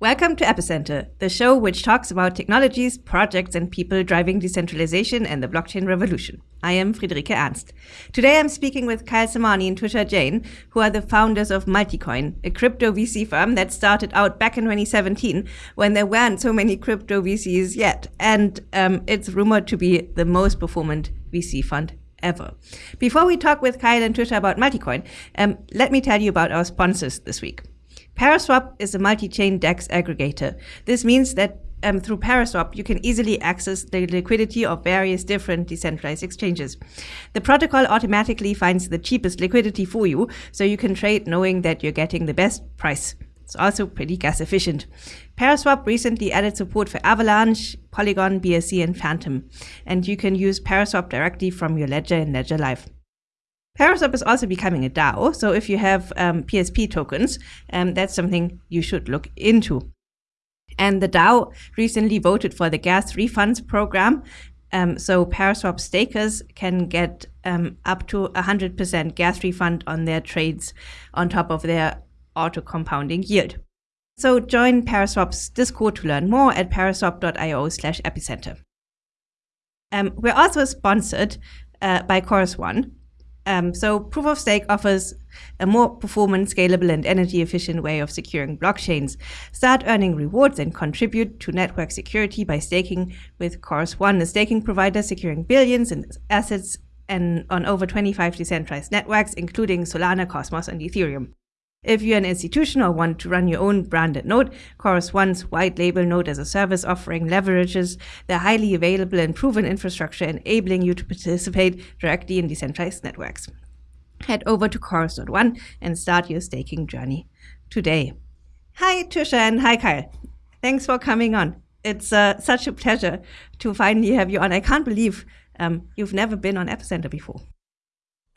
Welcome to Epicenter, the show which talks about technologies, projects, and people driving decentralization and the blockchain revolution. I am Friederike Ernst. Today I'm speaking with Kyle Samani and Tushar Jain, who are the founders of Multicoin, a crypto VC firm that started out back in 2017 when there weren't so many crypto VCs yet. And um, it's rumored to be the most performant VC fund ever. Before we talk with Kyle and Tushar about Multicoin, um, let me tell you about our sponsors this week. Paraswap is a multi-chain DEX aggregator. This means that um, through Paraswap, you can easily access the liquidity of various different decentralized exchanges. The protocol automatically finds the cheapest liquidity for you, so you can trade knowing that you're getting the best price. It's also pretty gas efficient. Paraswap recently added support for Avalanche, Polygon, BSC, and Fantom, and you can use Paraswap directly from your ledger in Ledger Live. Paraswap is also becoming a DAO, so if you have um, PSP tokens, um, that's something you should look into. And the DAO recently voted for the gas refunds program, um, so Paraswap stakers can get um, up to 100% gas refund on their trades on top of their auto compounding yield. So join Paraswap's Discord to learn more at paraswap.io slash epicenter. Um, we're also sponsored uh, by Chorus One, um, so proof of stake offers a more performant, scalable, and energy efficient way of securing blockchains. Start earning rewards and contribute to network security by staking with Chorus One, a staking provider securing billions in assets and on over 25 decentralized networks, including Solana, Cosmos, and Ethereum. If you're an institution or want to run your own branded node, Chorus One's white label node as a service offering leverages the highly available and proven infrastructure, enabling you to participate directly in decentralized networks. Head over to Chorus.one and start your staking journey today. Hi, Tushar, and hi, Kyle. Thanks for coming on. It's uh, such a pleasure to finally have you on. I can't believe um, you've never been on Epicenter before.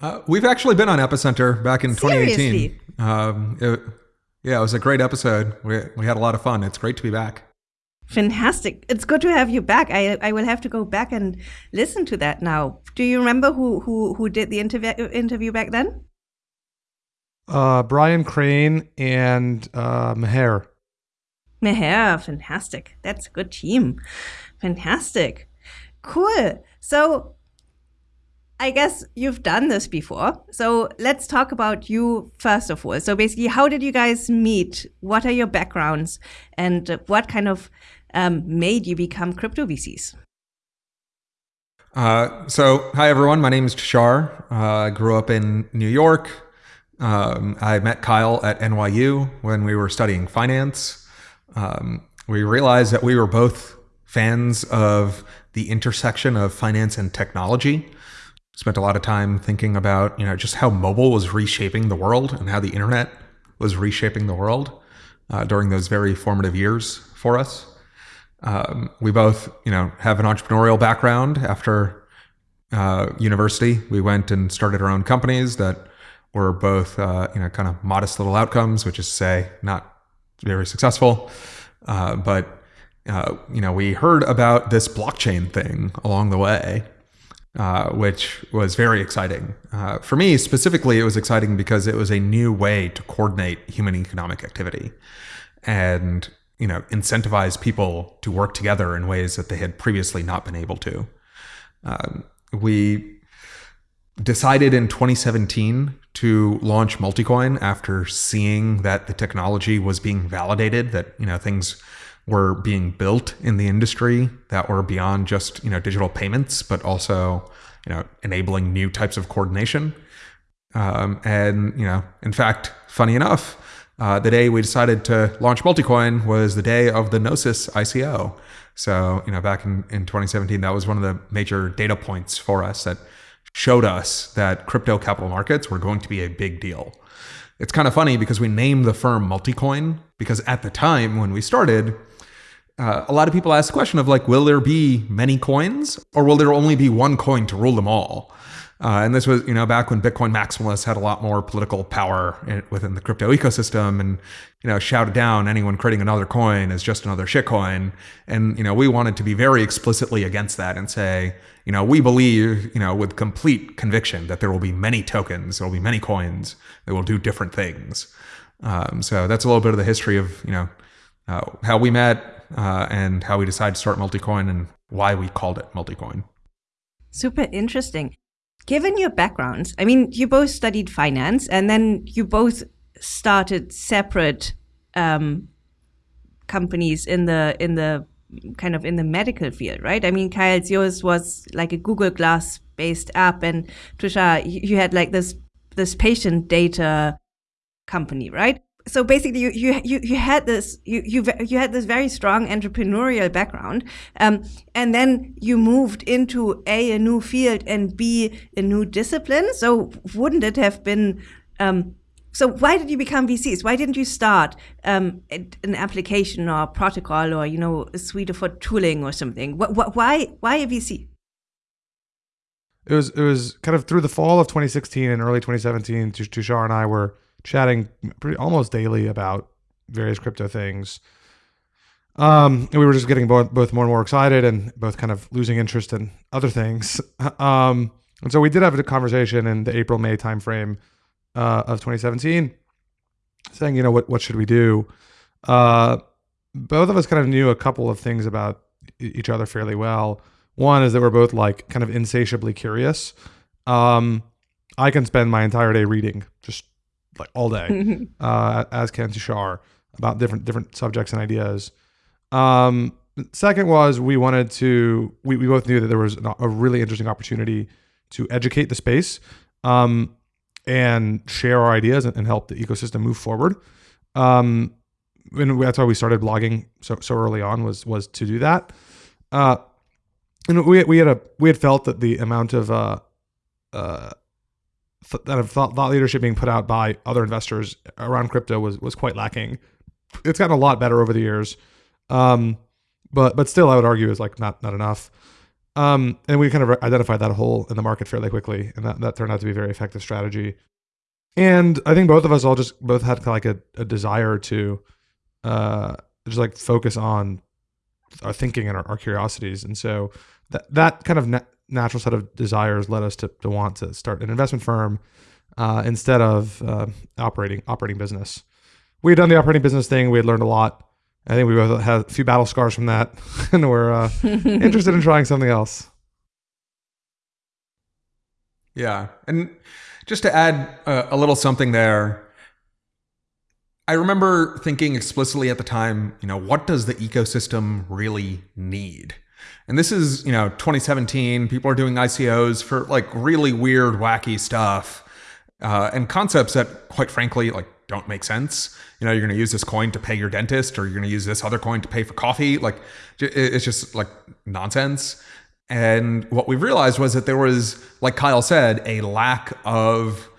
Uh, we've actually been on Epicenter back in Seriously? 2018. Um, it, yeah, it was a great episode. We, we had a lot of fun. It's great to be back. Fantastic. It's good to have you back. I, I will have to go back and listen to that now. Do you remember who, who, who did the interview, interview back then? Uh, Brian Crain and uh, Meher. Meher, fantastic. That's a good team. Fantastic. Cool. So I guess you've done this before. So let's talk about you first of all. So basically, how did you guys meet? What are your backgrounds? And what kind of um, made you become crypto VCs? Uh, so, hi everyone. My name is Tushar. Uh, I grew up in New York. Um, I met Kyle at NYU when we were studying finance. Um, we realized that we were both fans of the intersection of finance and technology spent a lot of time thinking about you know just how mobile was reshaping the world and how the internet was reshaping the world uh, during those very formative years for us. Um, we both you know have an entrepreneurial background. After uh, university, we went and started our own companies that were both uh, you know kind of modest little outcomes, which is to say not very successful, uh, but. Uh, you know, we heard about this blockchain thing along the way, uh, which was very exciting. Uh, for me specifically, it was exciting because it was a new way to coordinate human economic activity and you know incentivize people to work together in ways that they had previously not been able to. Um, we decided in 2017 to launch Multicoin after seeing that the technology was being validated, that you know things were being built in the industry that were beyond just you know digital payments, but also you know enabling new types of coordination. Um, and you know, in fact, funny enough, uh, the day we decided to launch Multicoin was the day of the Gnosis ICO. So you know, back in, in 2017, that was one of the major data points for us that showed us that crypto capital markets were going to be a big deal. It's kind of funny because we named the firm Multicoin because at the time when we started, uh, a lot of people ask the question of like, will there be many coins or will there only be one coin to rule them all? Uh, and this was, you know, back when Bitcoin maximalists had a lot more political power in, within the crypto ecosystem and, you know, shouted down anyone creating another coin as just another shitcoin. And, you know, we wanted to be very explicitly against that and say, you know, we believe, you know, with complete conviction that there will be many tokens, there will be many coins that will do different things. Um, so that's a little bit of the history of, you know, uh, how we met, uh, and how we decided to start Multicoin and why we called it Multicoin. Super interesting. Given your backgrounds, I mean, you both studied finance and then you both started separate um, companies in the in the kind of in the medical field, right? I mean, Kyle's yours was like a Google Glass based app, and Tushar, you had like this this patient data company, right? So basically, you you you, you had this you, you you had this very strong entrepreneurial background, um, and then you moved into a a new field and b a new discipline. So wouldn't it have been um, so why did you become VCs? Why didn't you start um, an application or protocol or you know a suite of tooling or something? why why a VC? It was it was kind of through the fall of 2016 and early 2017. Tushar and I were chatting pretty almost daily about various crypto things. Um, and we were just getting both, both more and more excited and both kind of losing interest in other things. Um, and so we did have a conversation in the April May timeframe uh, of 2017, saying, you know, what what should we do? Uh, both of us kind of knew a couple of things about each other fairly well. One is that we're both like kind of insatiably curious. Um, I can spend my entire day reading, just like all day, uh, as can Tushar, about different different subjects and ideas. Um, second was we wanted to. We, we both knew that there was a really interesting opportunity to educate the space. Um, and share our ideas and, and help the ecosystem move forward. Um, and that's why we started blogging so so early on was was to do that. Uh, and we we had a we had felt that the amount of uh, uh, th- that of thought, thought leadership being put out by other investors around crypto was was quite lacking. It's gotten a lot better over the years, um, but but still, I would argue is like not not enough. Um, and we kind of identified that hole in the market fairly quickly, and that, that turned out to be a very effective strategy. And I think both of us all just both had like a, a desire to uh, just like focus on our thinking and our, our curiosities. And so that that kind of natural set of desires led us to, to want to start an investment firm uh, instead of uh, operating operating business. We had done the operating business thing. We had learned a lot. I think we both had a few battle scars from that, and we're uh, interested in trying something else. Yeah, and just to add uh, a little something there, I remember thinking explicitly at the time, you know, what does the ecosystem really need? And this is, you know, 2017. People are doing ICOs for like really weird, wacky stuff, uh, and concepts that, quite frankly, like don't make sense. You know, you're going to use this coin to pay your dentist, or you're going to use this other coin to pay for coffee. Like, it's just like nonsense. And what we realized was that there was, like Kyle said, a lack of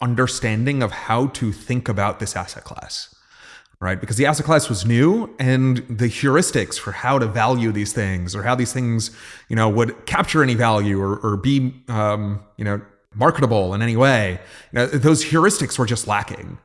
understanding of how to think about this asset class, right? Because the asset class was new and the heuristics for how to value these things or how these things, you know, would capture any value or, or be, um, you know, marketable in any way, you know, those heuristics were just lacking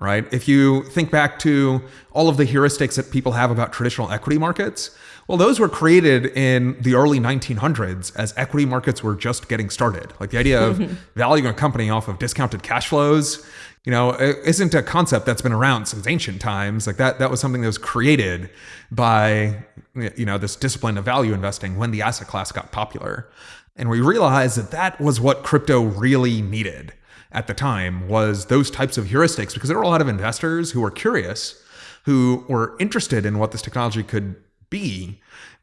right? If you think back to all of the heuristics that people have about traditional equity markets, well, those were created in the early 1900s as equity markets were just getting started. Like the idea of valuing a company off of discounted cash flows, you know, isn't a concept that's been around since ancient times. Like that, that was something that was created by, you know, this discipline of value investing when the asset class got popular. And we realized that that was what crypto really needed at the time was those types of heuristics because there were a lot of investors who were curious, who were interested in what this technology could be,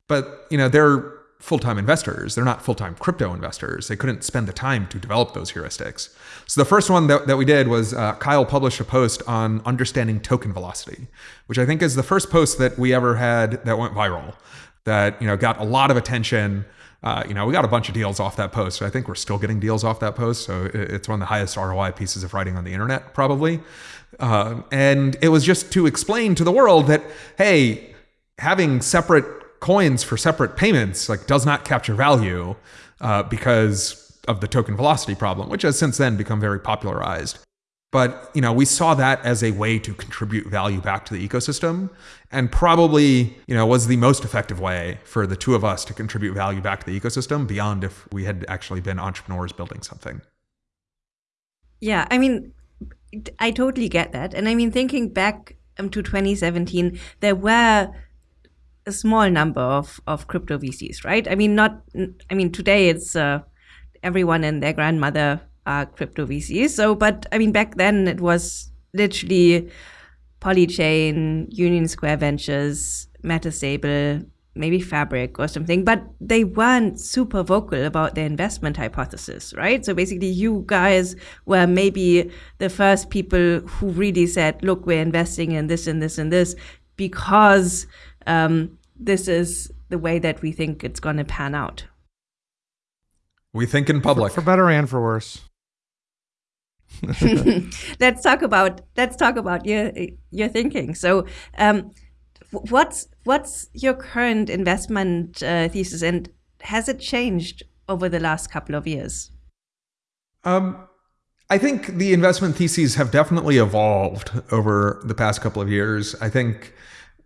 but you know they're full-time investors. They're not full-time crypto investors. They couldn't spend the time to develop those heuristics. So the first one that, that we did was uh, Kyle published a post on understanding token velocity, which I think is the first post that we ever had that went viral, that you know got a lot of attention. Uh, you know, we got a bunch of deals off that post. I think we're still getting deals off that post. So it's one of the highest ROI pieces of writing on the internet, probably. Uh, and it was just to explain to the world that, hey, having separate coins for separate payments like does not capture value uh, because of the token velocity problem, which has since then become very popularized. But you know, we saw that as a way to contribute value back to the ecosystem, and probably you know was the most effective way for the two of us to contribute value back to the ecosystem beyond if we had actually been entrepreneurs building something. Yeah, I mean, I totally get that, and I mean, thinking back um, to 2017, there were a small number of, of crypto VCs, right? I mean, not, I mean, today it's uh, everyone and their grandmother are crypto VCs. So, but I mean, back then it was literally Polychain, Union Square Ventures, Metastable, maybe Fabric or something, but they weren't super vocal about their investment hypothesis, right? So basically, you guys were maybe the first people who really said, look, we're investing in this and this and this because um, this is the way that we think it's going to pan out. We think in public. For, for better and for worse. let's talk about let's talk about your your thinking. So, um, what's what's your current investment uh, thesis, and has it changed over the last couple of years? Um, I think the investment theses have definitely evolved over the past couple of years. I think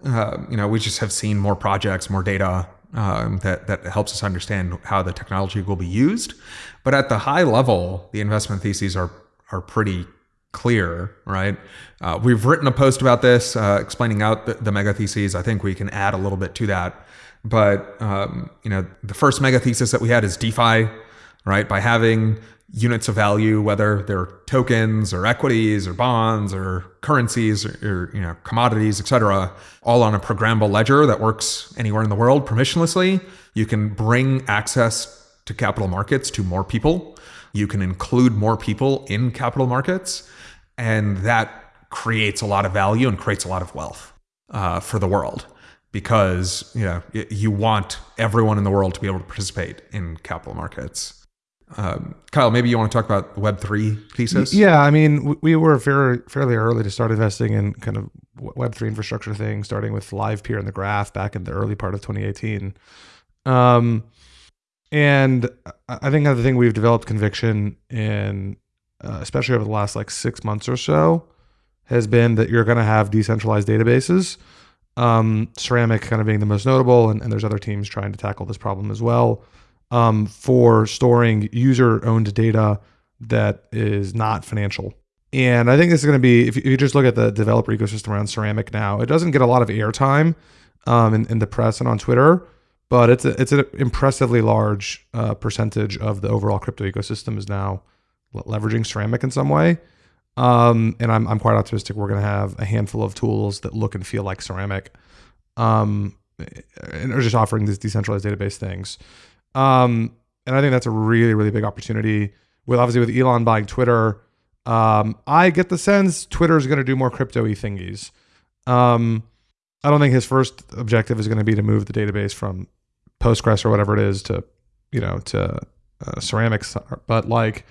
uh, you know we just have seen more projects, more data, um, that that helps us understand how the technology will be used. But at the high level, the investment theses are are pretty clear, right? Uh, we've written a post about this, uh, explaining out the, the, mega theses. I think we can add a little bit to that. But um, you know, the first mega thesis that we had is DeFi, right? By having units of value, whether they're tokens or equities or bonds or currencies or, or you know commodities, et cetera, all on a programmable ledger that works anywhere in the world permissionlessly. You can bring access to capital markets to more people you can include more people in capital markets, and that creates a lot of value and creates a lot of wealth uh, for the world because you know you want everyone in the world to be able to participate in capital markets. Um, Kyle, maybe you want to talk about Web three thesis? Yeah, I mean, we were very fairly early to start investing in kind of Web three infrastructure things, starting with Livepeer and the Graph back in the early part of 2018. Um, and I think another thing we've developed conviction in, uh, especially over the last like six months or so, has been that you're going to have decentralized databases. Um, Ceramic kind of being the most notable, and, and, there's other teams trying to tackle this problem as well um, for storing user owned data that is not financial. And I think this is going to be, if you, just look at the developer ecosystem around Ceramic now, it doesn't get a lot of airtime um, in, in the press and on Twitter but it's a, it's an impressively large uh, percentage of the overall crypto ecosystem is now leveraging ceramic in some way. Um, and I'm, I'm quite optimistic we're going to have a handful of tools that look and feel like ceramic um, and are just offering these decentralized database things. Um, and I think that's a really, really big opportunity with obviously with Elon buying Twitter. Um, I get the sense Twitter is going to do more crypto y thingies. Um, I don't think his first objective is going to be to move the database from Postgres or whatever it is to, you know, to uh, ceramics. But like,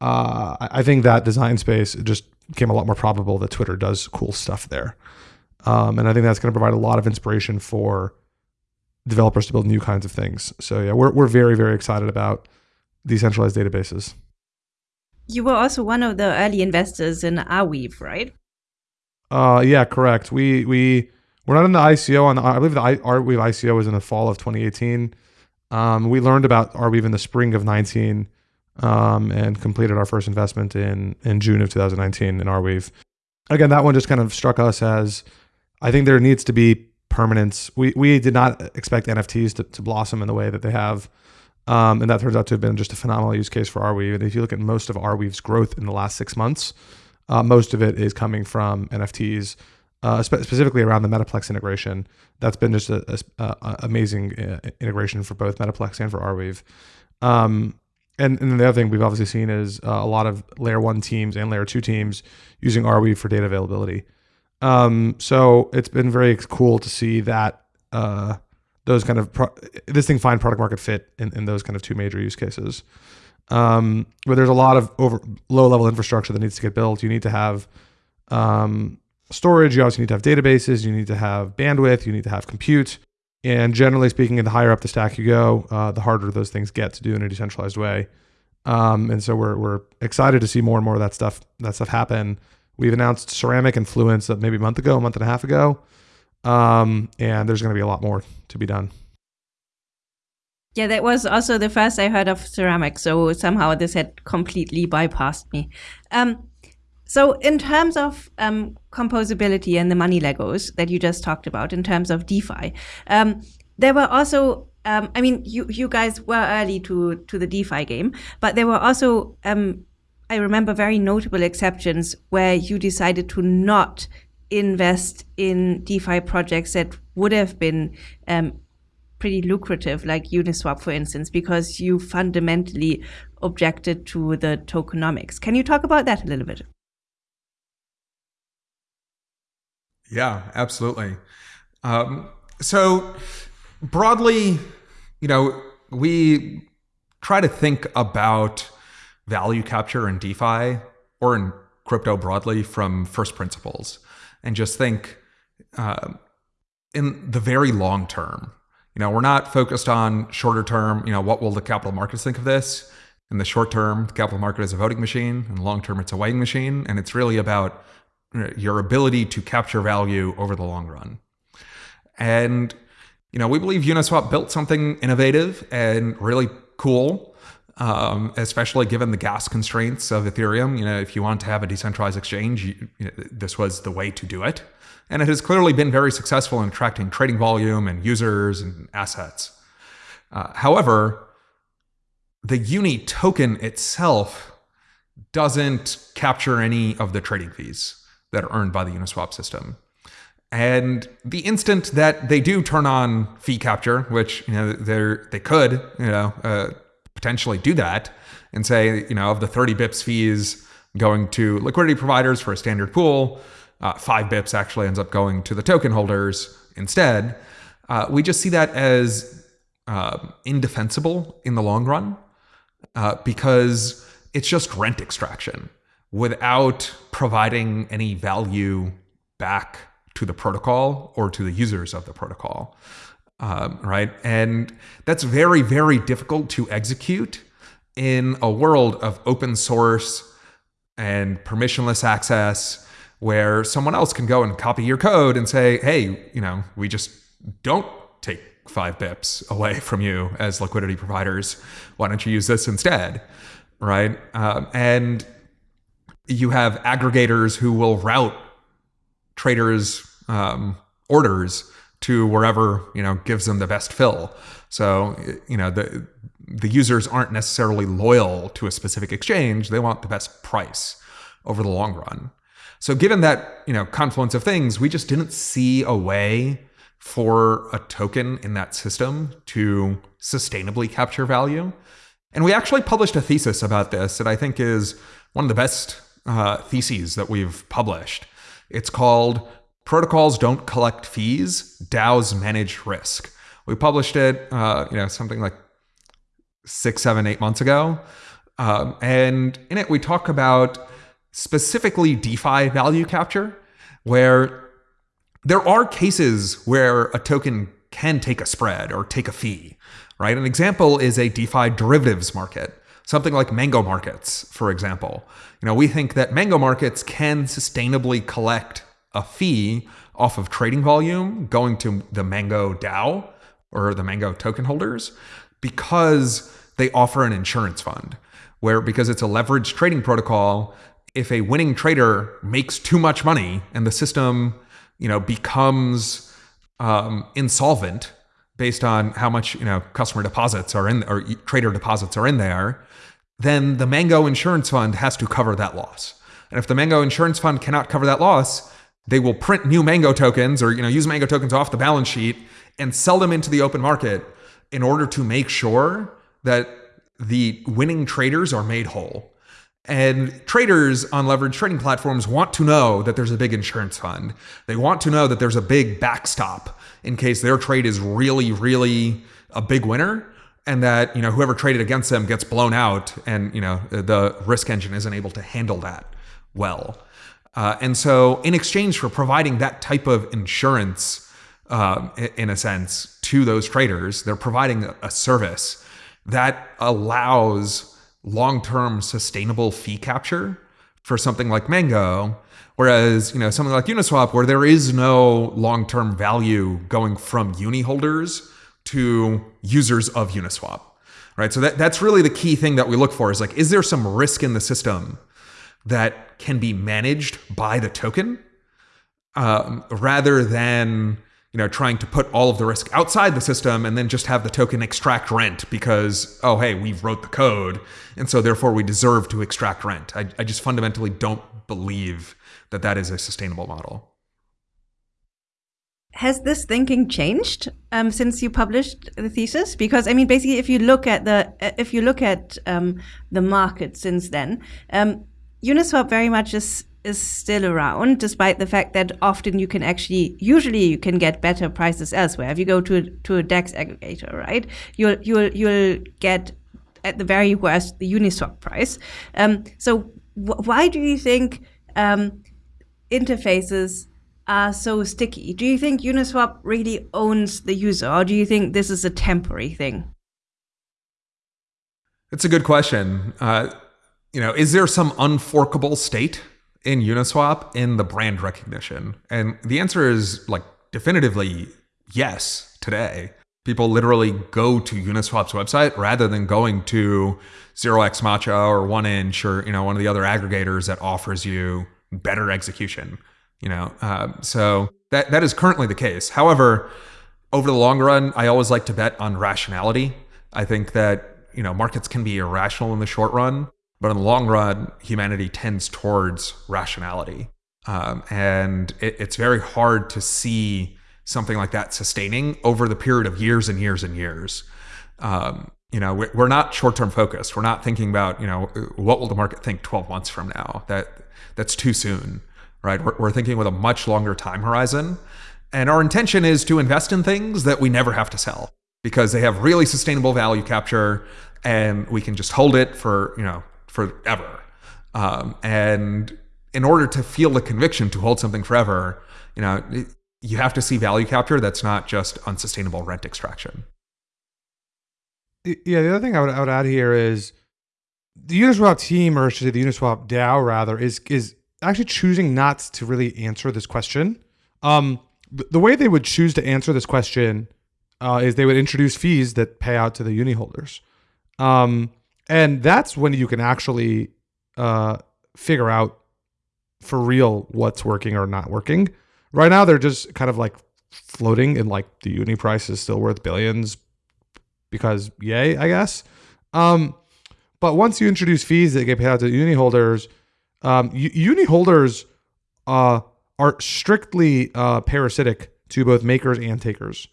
uh, I think that design space just became a lot more probable that Twitter does cool stuff there. Um, and I think that's going to provide a lot of inspiration for developers to build new kinds of things. So yeah, we're, we're very, very excited about decentralized databases. You were also one of the early investors in Arweave, right? Uh, yeah, correct. We, we, we're not in the ICO on the, I believe the Arweave ICO was in the fall of 2018. Um, we learned about Arweave in the spring of 19 um, and completed our first investment in in June of 2019 in Arweave. Again, that one just kind of struck us as I think there needs to be permanence. We we did not expect NFTs to, to blossom in the way that they have. Um, and that turns out to have been just a phenomenal use case for Arweave. And if you look at most of Arweave's growth in the last six months, uh, most of it is coming from NFTs uh, spe- specifically around the Metaplex integration. That's been just an amazing uh, integration for both Metaplex and for Arweave. Um, and, and the other thing we've obviously seen is uh, a lot of layer one teams and layer two teams using Arweave for data availability. Um, so it's been very cool to see that uh, those kind of pro- this thing find product market fit in, in those kind of two major use cases. Um, but there's a lot of over low level infrastructure that needs to get built. You need to have um, storage, you also need to have databases, you need to have bandwidth, you need to have compute. And generally speaking, the higher up the stack you go, uh, the harder those things get to do in a decentralized way. Um, and so we're, we're excited to see more and more of that stuff that stuff happen. We've announced Ceramic and Fluence maybe a month ago, a month and a half ago, um, and there's going to be a lot more to be done. Yeah, that was also the first I heard of ceramic. So somehow this had completely bypassed me. Um, So, in terms of um, composability and the money Legos that you just talked about, in terms of DeFi, um, there were also, um, I mean, you you guys were early to to the DeFi game, but there were also, um, I remember, very notable exceptions where you decided to not invest in DeFi projects that would have been um, pretty lucrative, like Uniswap, for instance, because you fundamentally objected to the tokenomics. Can you talk about that a little bit? Yeah, absolutely. Um, so, broadly, you know, we try to think about value capture in DeFi or in crypto broadly from first principles and just think uh, in the very long term. You know, we're not focused on shorter term, you know, what will the capital markets think of this? In the short term, the capital market is a voting machine. In the long term, it's a weighing machine. And it's really about your ability to capture value over the long run. And, you know, we believe Uniswap built something innovative and really cool, um, especially given the gas constraints of Ethereum. You know, if you want to have a decentralized exchange, you, you know, this was the way to do it. And it has clearly been very successful in attracting trading volume and users and assets. Uh, however, the Uni token itself doesn't capture any of the trading fees that are earned by the Uniswap system. And the instant that they do turn on fee capture, which you know they they could you know uh, potentially do that and say you know of the 30 bips fees going to liquidity providers for a standard pool, uh, five bips actually ends up going to the token holders instead. Uh, we just see that as uh, indefensible in the long run uh, because it's just rent extraction without providing any value back to the protocol or to the users of the protocol. Um, right? And that's very, very difficult to execute in a world of open source and permissionless access where someone else can go and copy your code and say, hey, you know, we just don't take five bips away from you as liquidity providers. Why don't you use this instead? Right? Um, and you have aggregators who will route traders' um, orders to wherever you know gives them the best fill. So you know the the users aren't necessarily loyal to a specific exchange; they want the best price over the long run. So given that you know confluence of things, we just didn't see a way for a token in that system to sustainably capture value. And we actually published a thesis about this that I think is one of the best uh, theses that we've published. It's called Protocols Don't Collect Fees, DAOs Manage Risk. We published it, uh, you know, something like six, seven, eight months ago. Um, and in it, we talk about specifically DeFi value capture, where there are cases where a token can take a spread or take a fee, right? An example is a DeFi derivatives market something like mango markets, for example. You know, we think that mango markets can sustainably collect a fee off of trading volume going to the Mango DAO or the Mango token holders because they offer an insurance fund where because it's a leveraged trading protocol, if a winning trader makes too much money and the system, you know, becomes um, insolvent based on how much you know customer deposits are in or trader deposits are in there, then the Mango Insurance Fund has to cover that loss. And if the Mango Insurance Fund cannot cover that loss, they will print new Mango tokens or you know use Mango tokens off the balance sheet and sell them into the open market in order to make sure that the winning traders are made whole. And traders on leveraged trading platforms want to know that there's a big insurance fund. They want to know that there's a big backstop in case their trade is really, really a big winner and that you know whoever traded against them gets blown out and you know the risk engine isn't able to handle that well uh, and so in exchange for providing that type of insurance uh, in a sense to those traders they're providing a service that allows long-term sustainable fee capture for something like mango whereas you know something like uniswap where there is no long-term value going from uni holders to users of Uniswap, right? So that, that's really the key thing that we look for is like, is there some risk in the system that can be managed by the token um, rather than you know trying to put all of the risk outside the system and then just have the token extract rent because oh hey we wrote the code and so therefore we deserve to extract rent i, I just fundamentally don't believe that that is a sustainable model has this thinking changed um, since you published the thesis? Because I mean, basically, if you look at the if you look at um, the market since then, um, Uniswap very much is is still around, despite the fact that often you can actually, usually you can get better prices elsewhere. If you go to a, to a DEX aggregator, right, you'll you'll you'll get at the very worst the Uniswap price. Um, so why do you think um, interfaces are so sticky? Do you think Uniswap really owns the user, or do you think this is a temporary thing? It's a good question. Uh, you know, is there some unforkable state in Uniswap in the brand recognition? And the answer is like definitively yes today. People literally go to Uniswap's website rather than going to 0x Matcha or 1inch or you know one of the other aggregators that offers you better execution you know uh, so that that is currently the case however over the long run i always like to bet on rationality i think that you know markets can be irrational in the short run but in the long run humanity tends towards rationality um, and it, it's very hard to see something like that sustaining over the period of years and years and years um, you know we're not short-term focused we're not thinking about you know what will the market think 12 months from now that that's too soon right? We're, we're thinking with a much longer time horizon. And our intention is to invest in things that we never have to sell because they have really sustainable value capture and we can just hold it for, you know, forever. Um, and in order to feel the conviction to hold something forever, you know, you have to see value capture that's not just unsustainable rent extraction. Yeah, the other thing I would, I would add here is the Uniswap team, or should say the Uniswap DAO rather, is is actually choosing not to really answer this question. Um, the way they would choose to answer this question uh, is they would introduce fees that pay out to the uni holders. Um, and that's when you can actually uh, figure out for real what's working or not working. Right now, they're just kind of like floating and like the uni price is still worth billions because yay, I guess. Um, but once you introduce fees that get paid out to uni holders, um, uni holders uh, are strictly uh, parasitic to both makers and takers.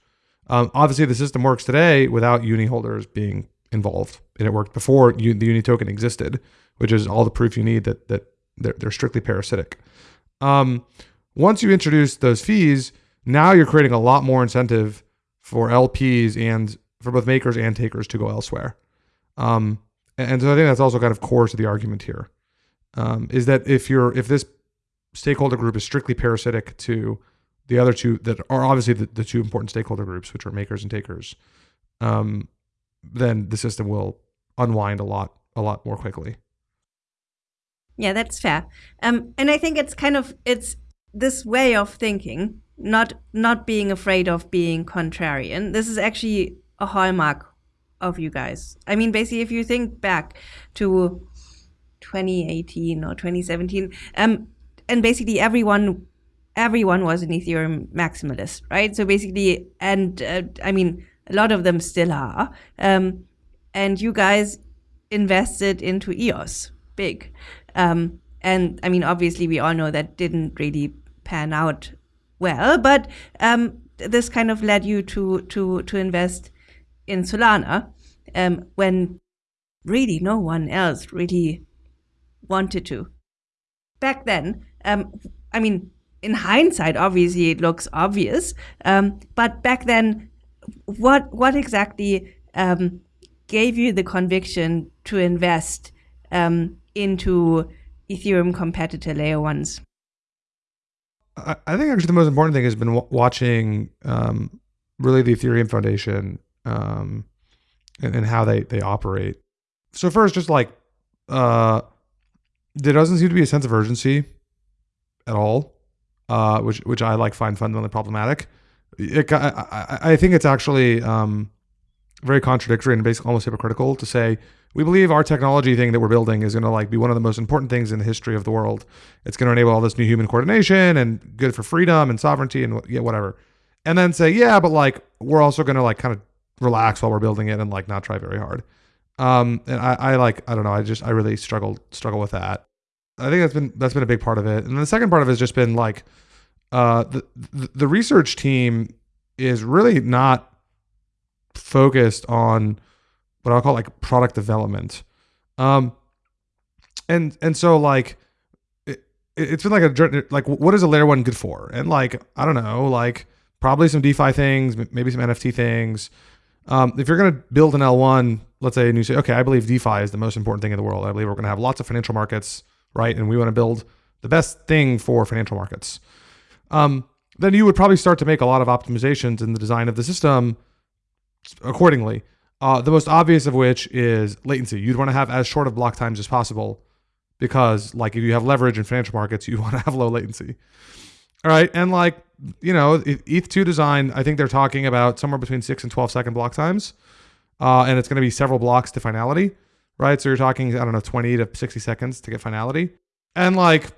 Um, obviously, the system works today without uni holders being involved, and it worked before the uni token existed, which is all the proof you need that that they're, they're strictly parasitic. Um, once you introduce those fees, now you're creating a lot more incentive for LPs and for both makers and takers to go elsewhere. Um, and so I think that's also kind of core to the argument here um, is that if you're if this stakeholder group is strictly parasitic to the other two that are obviously the, the two important stakeholder groups, which are makers and takers, um, then the system will unwind a lot a lot more quickly. Yeah, that's fair. Um, and I think it's kind of it's this way of thinking, not not being afraid of being contrarian. This is actually a hallmark of you guys. I mean, basically, if you think back to 2018 or 2017. Um, and basically everyone everyone was an Ethereum maximalist, right? So basically, and uh, I mean, a lot of them still are. Um, and you guys invested into EOS big. Um, and I mean, obviously, we all know that didn't really pan out well, but um, this kind of led you to to to invest in Solana um, when really no one else really wanted to. Back then, um, I mean, in hindsight, obviously it looks obvious, um, but back then, what what exactly um, gave you the conviction to invest um, into Ethereum competitor layer ones? I, I, think actually the most important thing has been watching um, really the Ethereum Foundation um, and, and, how they they operate. So first, just like uh, there doesn't seem to be a sense of urgency at all, uh, which which I like find fundamentally problematic. It, I, I, think it's actually um, very contradictory and basically almost hypocritical to say we believe our technology thing that we're building is going to like be one of the most important things in the history of the world. It's going to enable all this new human coordination and good for freedom and sovereignty and yeah, whatever. And then say, yeah, but like we're also going to like kind of relax while we're building it and like not try very hard. Um, and I, I like I don't know. I just I really struggle struggle with that. I think that's been that's been a big part of it. And the second part of it has just been like uh, the the research team is really not focused on what I'll call like product development. Um, and and so like it, it's been like a like what is a layer one good for? And like I don't know, like probably some DeFi things, maybe some NFT things. Um, if you're going to build an L1, let's say, and you say, okay, I believe DeFi is the most important thing in the world. I believe we're going to have lots of financial markets, right? And we want to build the best thing for financial markets. Um, then you would probably start to make a lot of optimizations in the design of the system accordingly. Uh, the most obvious of which is latency. You'd want to have as short of block times as possible because, like, if you have leverage in financial markets, you want to have low latency. All right. And, like, you know, ETH2 design, I think they're talking about somewhere between six and 12 second block times. Uh, and it's going to be several blocks to finality, right? So you're talking, I don't know, 20 to 60 seconds to get finality. And, like,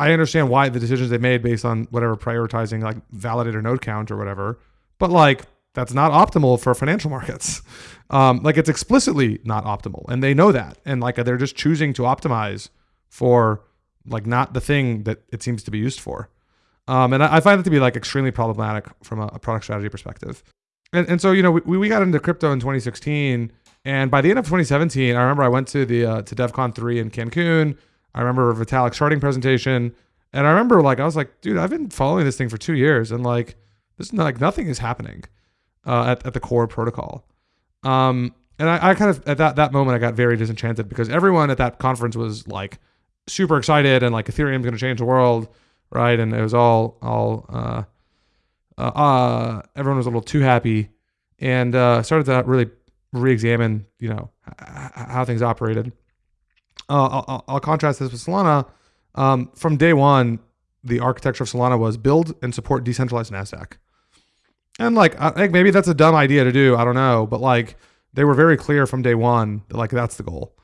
I understand why the decisions they made based on whatever prioritizing, like, validator node count or whatever. But, like, that's not optimal for financial markets. Um, like it's explicitly not optimal, and they know that, and like they're just choosing to optimize for like not the thing that it seems to be used for. Um, and I, I, find it to be like extremely problematic from a, a product strategy perspective. And, and so you know we, we got into crypto in 2016, and by the end of 2017, I remember I went to the uh, to DevCon three in Cancun. I remember Vitalik starting presentation, and I remember like I was like, dude, I've been following this thing for two years, and like this is like nothing is happening uh, at, at the core protocol. Um, and I, I kind of at that that moment I got very disenchanted because everyone at that conference was like super excited and like Ethereum's going to change the world, right? And it was all all uh, uh, uh, everyone was a little too happy and uh, started to really re-examine, you know, how things operated. Uh, I'll, I'll, contrast this with Solana. Um, from day one, the architecture of Solana was build and support decentralized Nasdaq. And like, I think maybe that's a dumb idea to do. I don't know, but like, they were very clear from day one that like that's the goal.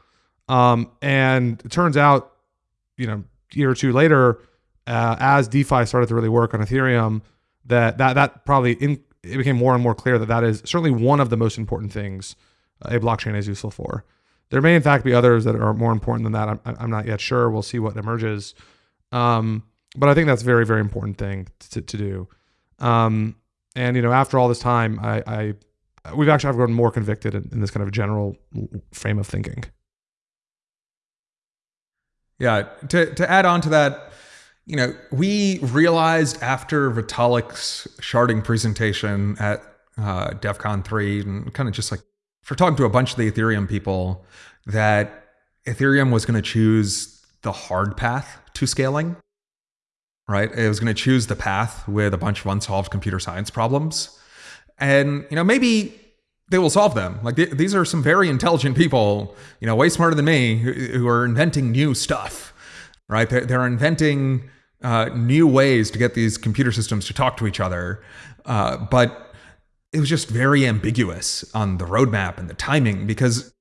Um, and it turns out, you know, year or two later, uh, as DeFi started to really work on Ethereum, that that that probably in, it became more and more clear that that is certainly one of the most important things a blockchain is useful for. There may in fact be others that are more important than that. I'm, I'm not yet sure. We'll see what emerges. Um, but I think that's a very very important thing to, to do. Um, and you know, after all this time, I, I we've actually I've grown more convicted in, in this kind of general frame of thinking. Yeah, to to add on to that, you know, we realized after Vitalik's sharding presentation at uh, DevCon 3, and kind of just like for talking to a bunch of the Ethereum people, that Ethereum was going to choose the hard path to scaling right? It was going to choose the path with a bunch of unsolved computer science problems. And, you know, maybe they will solve them. Like th- these are some very intelligent people, you know, way smarter than me, who, who are inventing new stuff, right? They're, they're inventing uh, new ways to get these computer systems to talk to each other. Uh, but it was just very ambiguous on the roadmap and the timing because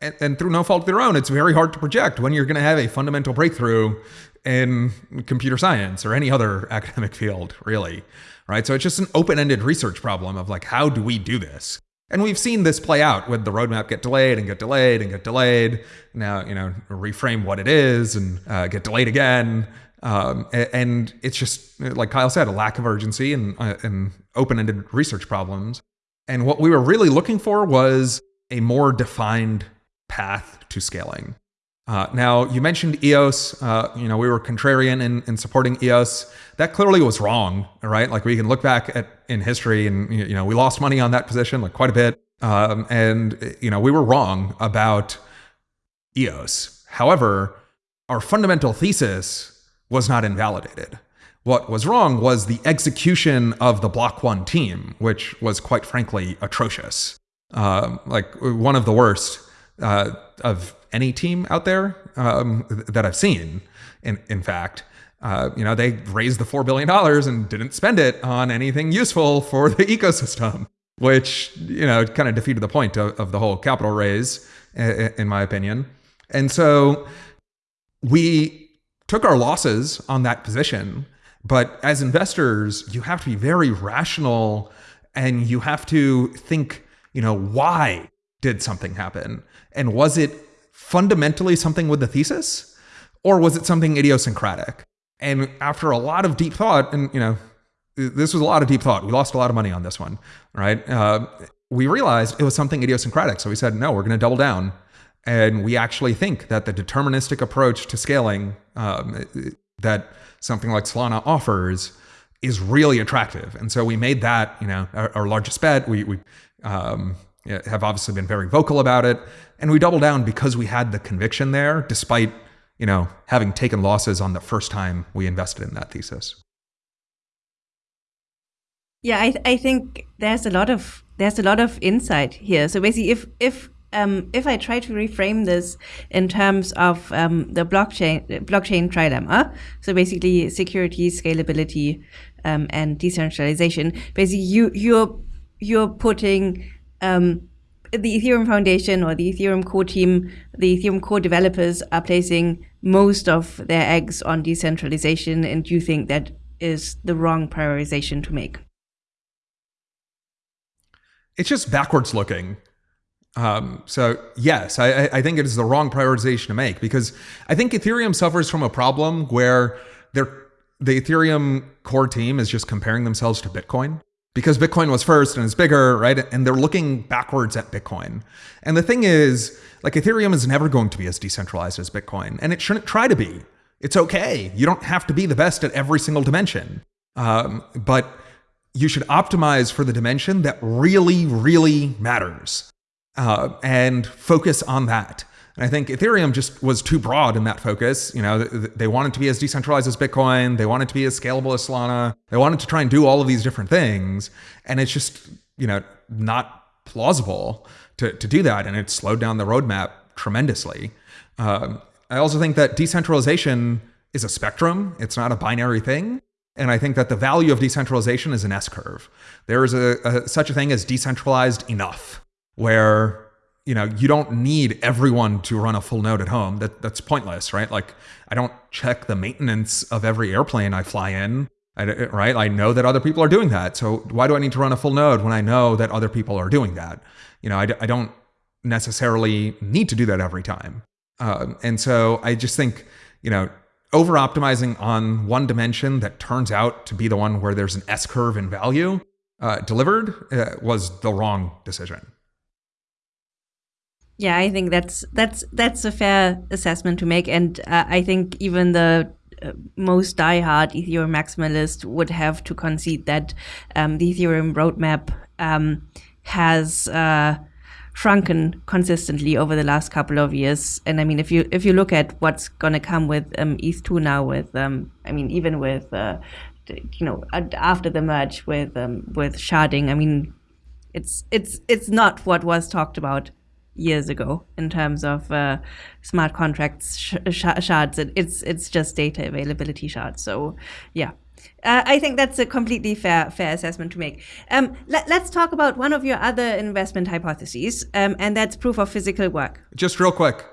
and, and, through no fault of their own, it's very hard to project when you're going to have a fundamental breakthrough in computer science or any other academic field, really. Right. So it's just an open ended research problem of like, how do we do this? And we've seen this play out with the roadmap get delayed and get delayed and get delayed. Now, you know, reframe what it is and uh, get delayed again. Um, and it's just, like Kyle said, a lack of urgency and, uh, and open ended research problems. And what we were really looking for was a more defined path to scaling. Uh, now, you mentioned EOS. Uh, you know, we were contrarian in, in supporting EOS. That clearly was wrong, right? Like we can look back at in history, and you know, we lost money on that position, like quite a bit. Um, and you know, we were wrong about EOS. However, our fundamental thesis was not invalidated. What was wrong was the execution of the Block One team, which was quite frankly atrocious. Uh, like one of the worst uh, of any team out there um, that I've seen. In in fact, uh, you know, they raised the four billion dollars and didn't spend it on anything useful for the ecosystem, which you know kind of defeated the point of, of the whole capital raise in my opinion. And so we took our losses on that position. But as investors, you have to be very rational and you have to think, you know, why did something happen? And was it fundamentally something with the thesis or was it something idiosyncratic? And after a lot of deep thought, and you know, this was a lot of deep thought. We lost a lot of money on this one, right? Uh, we realized it was something idiosyncratic. So we said, no, we're going to double down. And we actually think that the deterministic approach to scaling um, that something like Solana offers is really attractive. And so we made that, you know, our, our largest bet. We, we um, have obviously been very vocal about it. And we doubled down because we had the conviction there, despite, you know, having taken losses on the first time we invested in that thesis. Yeah, I, I think there's a lot of there's a lot of insight here. So basically, if if um, if I try to reframe this in terms of um, the blockchain blockchain trilemma, so basically security, scalability, um, and decentralization, basically you you're you're putting um, the Ethereum Foundation or the Ethereum core team, the Ethereum core developers are placing most of their eggs on decentralization, and you think that is the wrong prioritization to make? It's just backwards looking. Um, so yes, I, I think it is the wrong prioritization to make because I think Ethereum suffers from a problem where the Ethereum core team is just comparing themselves to Bitcoin because Bitcoin was first and it's bigger, right? And they're looking backwards at Bitcoin. And the thing is, like Ethereum is never going to be as decentralized as Bitcoin, and it shouldn't try to be. It's okay. You don't have to be the best at every single dimension, um, but you should optimize for the dimension that really, really matters uh, and focus on that. And I think Ethereum just was too broad in that focus. You know, they wanted to be as decentralized as Bitcoin. They wanted to be as scalable as Solana. They wanted to try and do all of these different things. And it's just, you know, not plausible to, to do that. And it slowed down the roadmap tremendously. Um, I also think that decentralization is a spectrum. It's not a binary thing. And I think that the value of decentralization is an S curve. There is a, a, such a thing as decentralized enough where you know you don't need everyone to run a full node at home. That that's pointless right? Like i don't check the maintenance of every airplane i fly in. I, right? I know that other people are doing that. So why do i need to run a full node when i know that other people are doing that? You know i, I don't necessarily need to do that every time. Um, and so i just think you know over optimizing on one dimension that turns out to be the one where there's an s curve in value uh, delivered uh, was the wrong decision yeah, I think that's that's that's a fair assessment to make, and uh, I think even the uh, most diehard Ethereum maximalist would have to concede that um, the Ethereum roadmap um, has uh, shrunken consistently over the last couple of years. And I mean, if you if you look at what's going to come with um, ETH two now, with um, I mean, even with uh, you know after the merge with um, with sharding, I mean, it's it's it's not what was talked about years ago in terms of uh, smart contracts sh- sh- shards. it's it's just data availability shards. So yeah. Uh, I think that's a completely fair fair assessment to make. Um, let, us talk about one of your other investment hypotheses, um, and that's proof of physical work. Just real quick,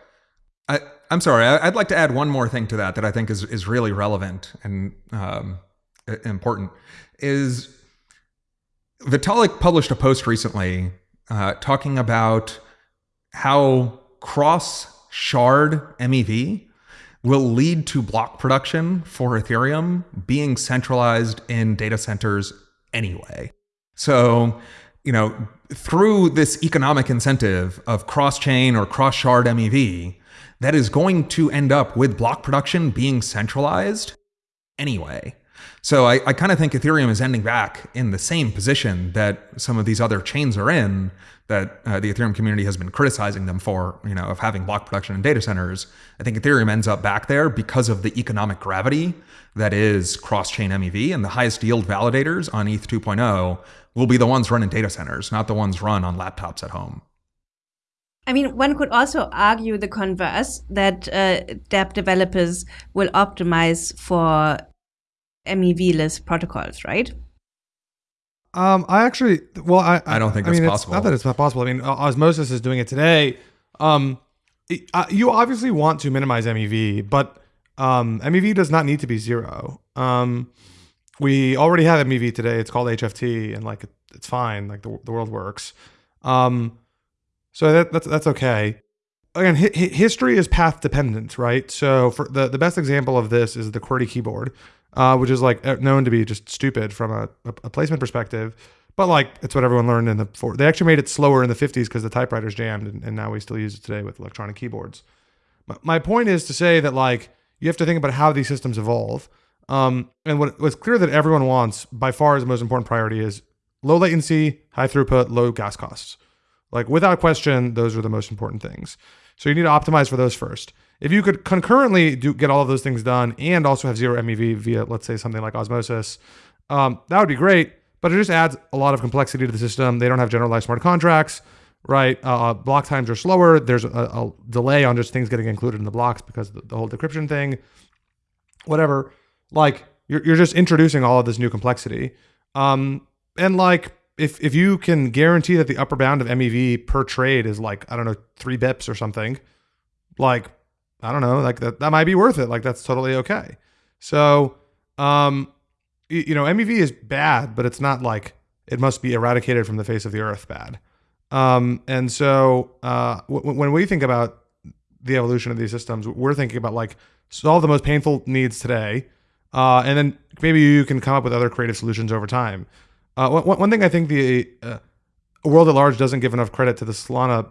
I, am sorry. I, would like to add one more thing to that that I think is is really relevant and um, important. Is Vitalik published a post recently uh, talking about how cross shard MEV will lead to block production for Ethereum being centralized in data centers anyway. So, you know, through this economic incentive of cross chain or cross shard MEV, that is going to end up with block production being centralized anyway. So I, I kind of think Ethereum is ending back in the same position that some of these other chains are in that uh, the Ethereum community has been criticizing them for, you know, of having block production in data centers. I think Ethereum ends up back there because of the economic gravity that is cross-chain MEV and the highest yield validators on ETH 2.0 will be the ones run in data centers, not the ones run on laptops at home. I mean, one could also argue the converse that uh, dApp developers will optimize for MEV-less protocols, right? Um, I actually, well, I, I don't think I mean, that's possible. Not that it's not possible. I mean, Osmosis is doing it today Um, it- uh, you obviously want to minimize MEV, but um, MEV does not need to be zero. Um, we already have MEV today. It's called HFT, and like it, it's fine. Like the, the world works. Um, so that, that's that's okay. Again, hi- hi- history is path dependent, right? So for the the best example of this is the QWERTY keyboard, uh, which is like uh, known to be just stupid from a, a, placement perspective. But like it's what everyone learned in the for they actually made it slower in the 50s because the typewriters jammed, and, and now we still use it today with electronic keyboards. But my point is to say that like you have to think about how these systems evolve. Um, and what what's clear that everyone wants by far is the most important priority is low latency, high throughput, low gas costs. Like without question, those are the most important things. So you need to optimize for those first. If you could concurrently do get all of those things done and also have zero MEV via, let's say, something like osmosis, um, that would be great. But it just adds a lot of complexity to the system. They don't have generalized smart contracts, right? Uh, block times are slower. There's a, a delay on just things getting included in the blocks because the, the whole decryption thing. Whatever. Like you're you're just introducing all of this new complexity. Um, and like if if you can guarantee that the upper bound of MEV per trade is like I don't know three bips or something, like I don't know, like that that might be worth it. Like that's totally okay. So, um, y- you know, MEV is bad, but it's not like it must be eradicated from the face of the earth bad. Um, and so uh, w- when we think about the evolution of these systems, we're thinking about like solve the most painful needs today, uh, and then maybe you can come up with other creative solutions over time. Uh, one, one thing I think the uh, world at large doesn't give enough credit to the Solana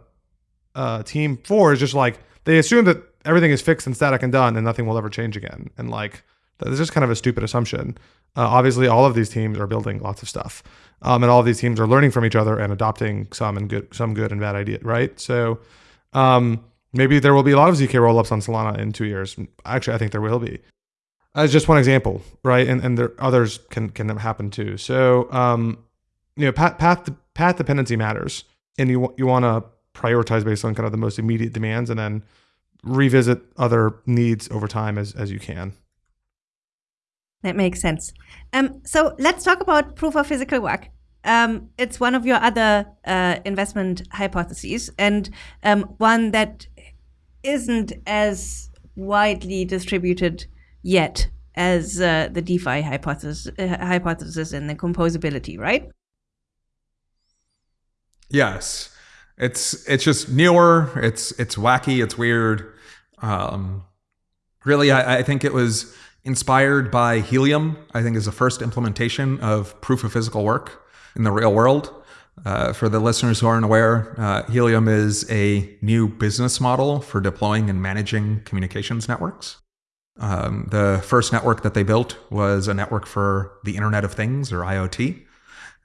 uh, team for is just like they assume that everything is fixed and static and done, and nothing will ever change again. And like that's just kind of a stupid assumption. Uh, obviously, all of these teams are building lots of stuff, um, and all of these teams are learning from each other and adopting some and good, some good and bad idea, Right? So um, maybe there will be a lot of zk rollups on Solana in two years. Actually, I think there will be. As just one example, right? And and there others can can happen too. So um, you know, path path path dependency matters, and you you want to prioritize based on kind of the most immediate demands, and then revisit other needs over time as as you can. That makes sense. Um, so let's talk about proof of physical work. Um, it's one of your other uh, investment hypotheses, and um, one that isn't as widely distributed yet as uh, the DeFi hypothesis, uh, hypothesis and the composability, right? Yes, it's it's just newer. It's it's wacky. It's weird. Um, really, I, I think it was inspired by Helium. I think is the first implementation of proof of physical work in the real world. Uh, for the listeners who aren't aware, uh, Helium is a new business model for deploying and managing communications networks. Um, the first network that they built was a network for the Internet of Things or IoT.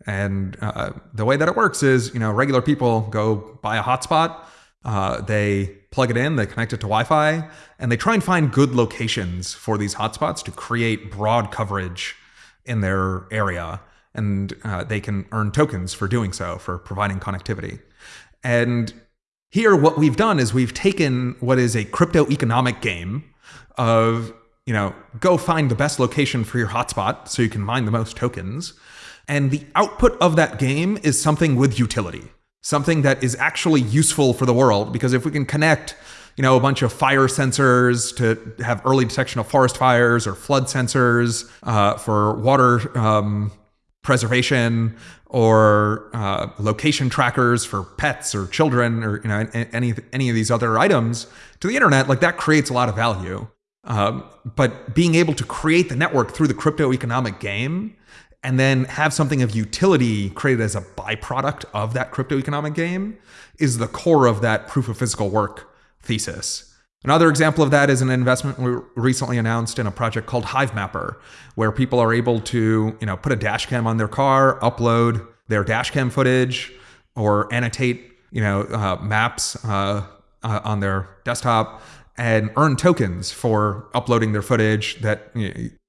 And uh, the way that it works is, you know, regular people go buy a hotspot, uh, they plug it in, they connect it to Wi-Fi, and they try and find good locations for these hotspots to create broad coverage in their area, and uh, they can earn tokens for doing so, for providing connectivity. And here, what we've done is we've taken what is a crypto economic game of, you know, go find the best location for your hotspot so you can mine the most tokens. And the output of that game is something with utility, something that is actually useful for the world. Because if we can connect, you know, a bunch of fire sensors to have early detection of forest fires or flood sensors uh, for water um, preservation or uh, location trackers for pets or children or you know any any of these other items to the internet, like that creates a lot of value. Um, but being able to create the network through the crypto economic game and then have something of utility created as a byproduct of that crypto economic game is the core of that proof of physical work thesis. Another example of that is an investment we recently announced in a project called Hivemapper, where people are able to, you know, put a dash cam on their car, upload their dash cam footage, or annotate, you know, uh, maps uh, uh, on their desktop, and earn tokens for uploading their footage that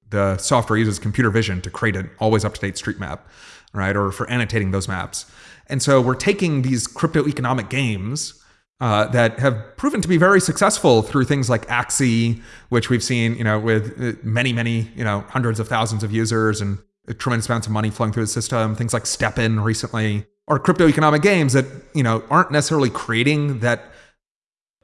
the software uses computer vision to create an always up to date street map, right? Or for annotating those maps. And so we're taking these crypto economic games uh, that have proven to be very successful through things like Axie, which we've seen, you know, with many, many, you know, hundreds of thousands of users and tremendous amounts of money flowing through the system. Things like STEPN recently, or crypto economic games that, you know, aren't necessarily creating that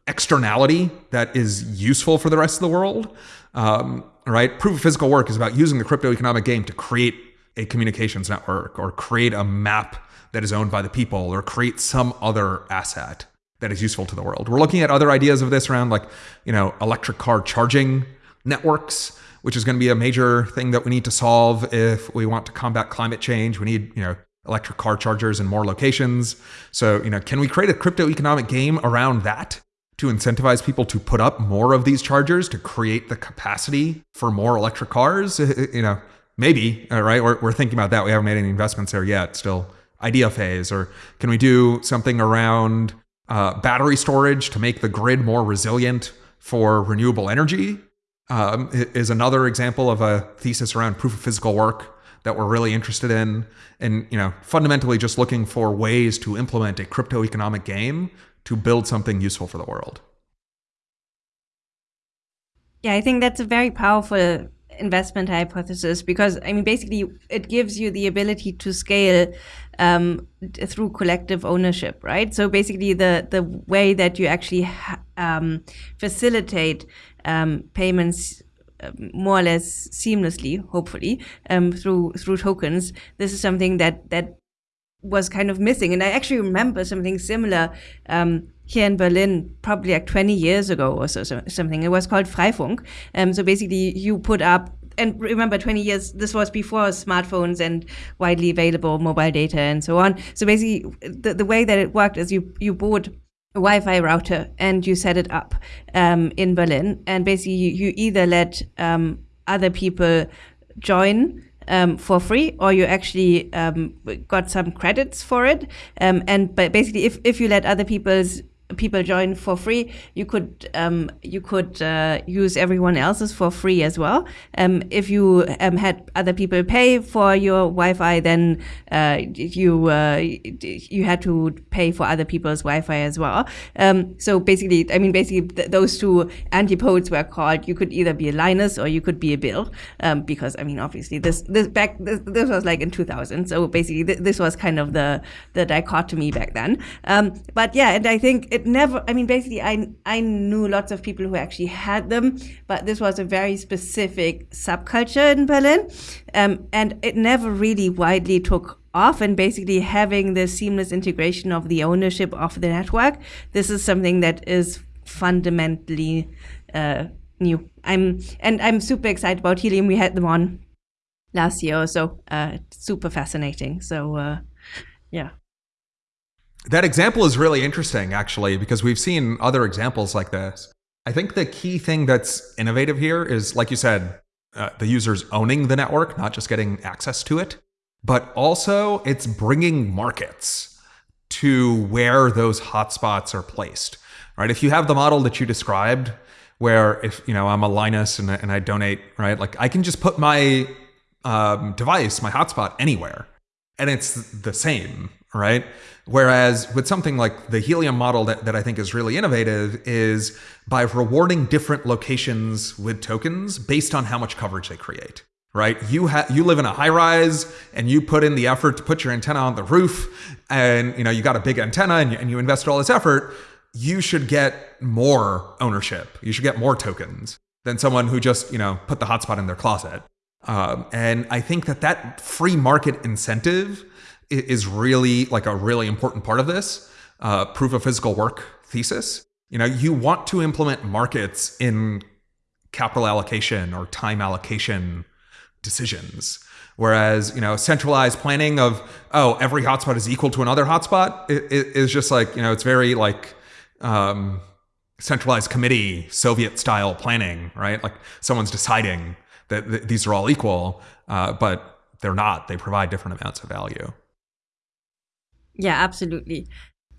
externality that is useful for the rest of the world. Um, right? Proof of physical work is about using the crypto economic game to create a communications network or create a map that is owned by the people or create some other asset that is useful to the world. We're looking at other ideas of this around like, you know, electric car charging networks, which is going to be a major thing that we need to solve if we want to combat climate change. We need, you know, electric car chargers in more locations. So, you know, can we create a crypto economic game around that? To incentivize people to put up more of these chargers to create the capacity for more electric cars? You know maybe right? We're, we're thinking about that. We haven't made any investments there yet. Still idea phase. Or can we do something around uh, battery storage to make the grid more resilient for renewable energy? Um, is another example of a thesis around proof of physical work that we're really interested in. And you know fundamentally just looking for ways to implement a crypto economic game to build something useful for the world yeah i think that's a very powerful investment hypothesis because I mean basically it gives you the ability to scale um, through collective ownership, right? So basically the the way that you actually um, facilitate um, payments uh, more or less seamlessly, hopefully um, through through tokens. This is something that that was kind of missing, and I actually remember something similar um, here in Berlin, probably like 20 years ago or so, so something. It was called Freifunk. Um, so basically, you put up and remember 20 years this was before smartphones and widely available mobile data and so on so basically the, the way that it worked is you you bought a Wi-Fi router and you set it up um, in Berlin and basically you, you either let um, other people join um, for free, or you actually um, got some credits for it. Um, and but basically, if, if you let other people's people join for free, you could um, you could uh, use everyone else's for free as well. Um, if you um, had other people pay for your Wi-Fi, then uh, you uh, you had to pay for other people's Wi-Fi as well. Um, so basically, I mean, basically, th those two antipodes were called. You could either be a Linus or you could be a Bill, um, because I mean, obviously, this this back this, this was like in 2000. So basically, th this was kind of the the dichotomy back then. Um, but yeah, and I think it never i mean basically i i knew lots of people who actually had them but this was a very specific subculture in berlin um, and it never really widely took off and basically having the seamless integration of the ownership of the network this is something that is fundamentally uh, new. I'm and i'm super excited about helium. We had them on last year or so uh, super fascinating. So uh, yeah that example is really interesting, actually, because we've seen other examples like this. I think the key thing that's innovative here is, like you said, uh, the users owning the network, not just getting access to it, but also it's bringing markets to where those hotspots are placed. Right? If you have the model that you described, where if you know I'm a Linus and, and I donate, right? Like I can just put my um, device, my hotspot, anywhere, and it's the same, right? Whereas with something like the Helium model that, that I think is really innovative is by rewarding different locations with tokens based on how much coverage they create. Right? You have you live in a high rise and you put in the effort to put your antenna on the roof and you know you got a big antenna and you, and you invested all this effort, you should get more ownership. You should get more tokens than someone who just, you know, put the hotspot in their closet. Um, and I think that that free market incentive is really like a really important part of this uh, proof of physical work thesis. You know, you want to implement markets in capital allocation or time allocation decisions. Whereas, you know, centralized planning of, oh, every hotspot is equal to another hotspot is just like, you know, it's very like um, centralized committee, Soviet style planning, right? Like someone's deciding that th these are all equal, uh, but they're not. They provide different amounts of value. Yeah, absolutely.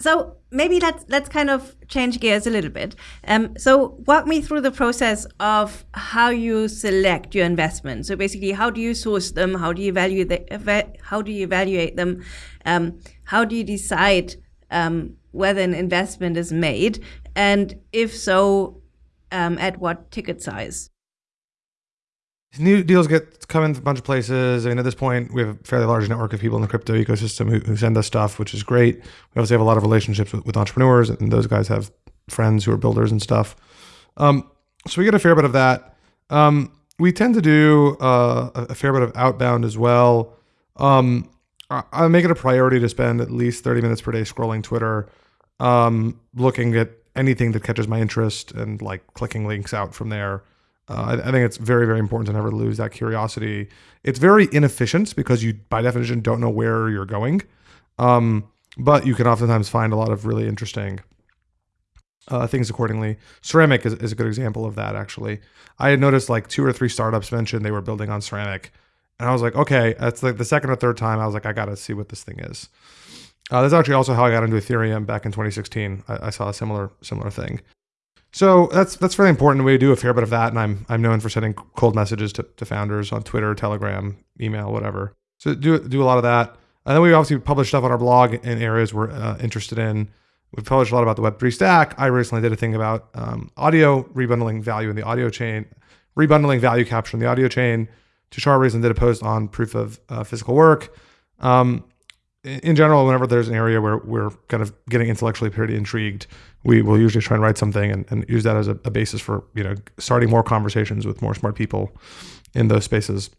So maybe let's let's kind of change gears a little bit. Um, so walk me through the process of how you select your investments. So basically, how do you source them? How do you evaluate the, how do you evaluate them? Um, how do you decide um, whether an investment is made, and if so, um, at what ticket size? New deals get come in a bunch of places. I mean, at this point, we have a fairly large network of people in the crypto ecosystem who, who send us stuff, which is great. We obviously have a lot of relationships with, with, entrepreneurs, and those guys have friends who are builders and stuff. Um, so we get a fair bit of that. Um, we tend to do uh, a fair bit of outbound as well. Um, I, I make it a priority to spend at least 30 minutes per day scrolling Twitter, um, looking at anything that catches my interest and like clicking links out from there. Uh, I, I think it's very, very important to never lose that curiosity. It's very inefficient because you, by definition, don't know where you're going. Um, but you can oftentimes find a lot of really interesting uh, things accordingly. Ceramic is, is a good example of that, actually. I had noticed like two or three startups mentioned they were building on ceramic. And I was like, okay, that's like the second or third time I was like, I got to see what this thing is. Uh, that's actually also how I got into Ethereum back in 2016. I, I saw a similar similar thing. So that's that's very important. We do a fair bit of that, and I'm I'm known for sending cold messages to, to founders on Twitter, Telegram, email, whatever. So do do a lot of that. And then we obviously publish stuff on our blog in areas we're uh, interested in. We've published a lot about the Web3 stack. I recently did a thing about um, audio rebundling value in the audio chain, rebundling value capture in the audio chain. Tushar recently did a post on proof of uh, physical work. Um, in general, whenever there's an area where we're kind of getting intellectually pretty intrigued, we will usually try and write something and, and use that as a, a basis for you know starting more conversations with more smart people in those spaces.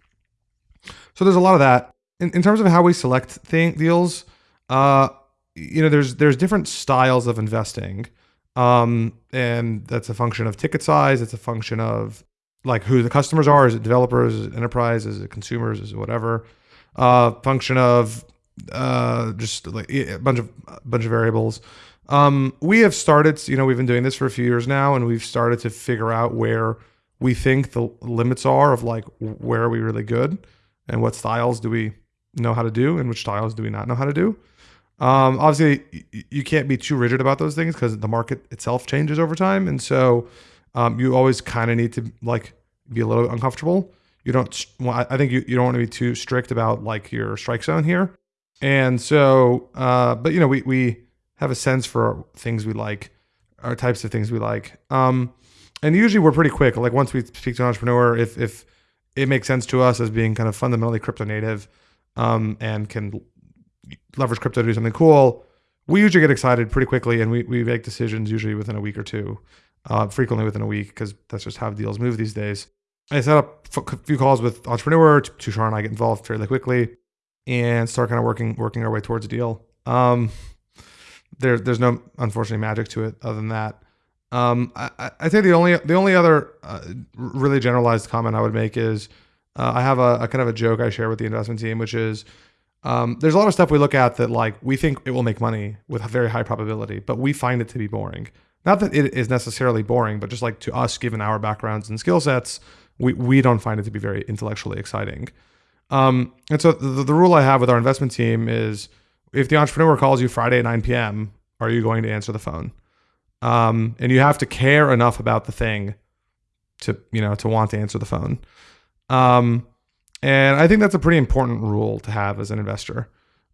So there's a lot of that. In, in terms of how we select thing, deals, uh, you know, there's there's different styles of investing, um, and that's a function of ticket size. It's a function of like who the customers are. Is it developers? Is it enterprise? Is it consumers? Is it whatever? Uh, function of uh, just like a bunch of a bunch of variables. Um, we have started, you know, we've been doing this for a few years now, and we've started to figure out where we think the limits are of like where are we really good, and what styles do we know how to do, and which styles do we not know how to do. Um, obviously, you can't be too rigid about those things because the market itself changes over time, and so um, you always kind of need to like be a little uncomfortable. You don't. I think you, you don't want to be too strict about like your strike zone here. And so, uh, but you know, we we have a sense for things we like, our types of things we like. Um, and usually we're pretty quick. Like once we speak to an entrepreneur, if if it makes sense to us as being kind of fundamentally crypto native, um, and can leverage crypto to do something cool, we usually get excited pretty quickly, and we we make decisions usually within a week or two, uh, frequently within a week because that's just how deals move these days. I set up a few calls with entrepreneur. Tushar and I get involved fairly quickly and start kind of working working our way towards a deal. Um, there, there's no unfortunately magic to it other than that. Um, I, I- think the only the only other uh, really generalized comment I would make is uh, I have a, a kind of a joke I share with the investment team, which is um, there's a lot of stuff we look at that like we think it will make money with a very high probability, but we find it to be boring. Not that it is necessarily boring, but just like to us, given our backgrounds and skill sets, we, we don't find it to be very intellectually exciting. Um, and so the, the rule I have with our investment team is if the entrepreneur calls you Friday at 9 p.m., are you going to answer the phone? Um, and you have to care enough about the thing to, you know, to want to answer the phone. Um, and I think that's a pretty important rule to have as an investor.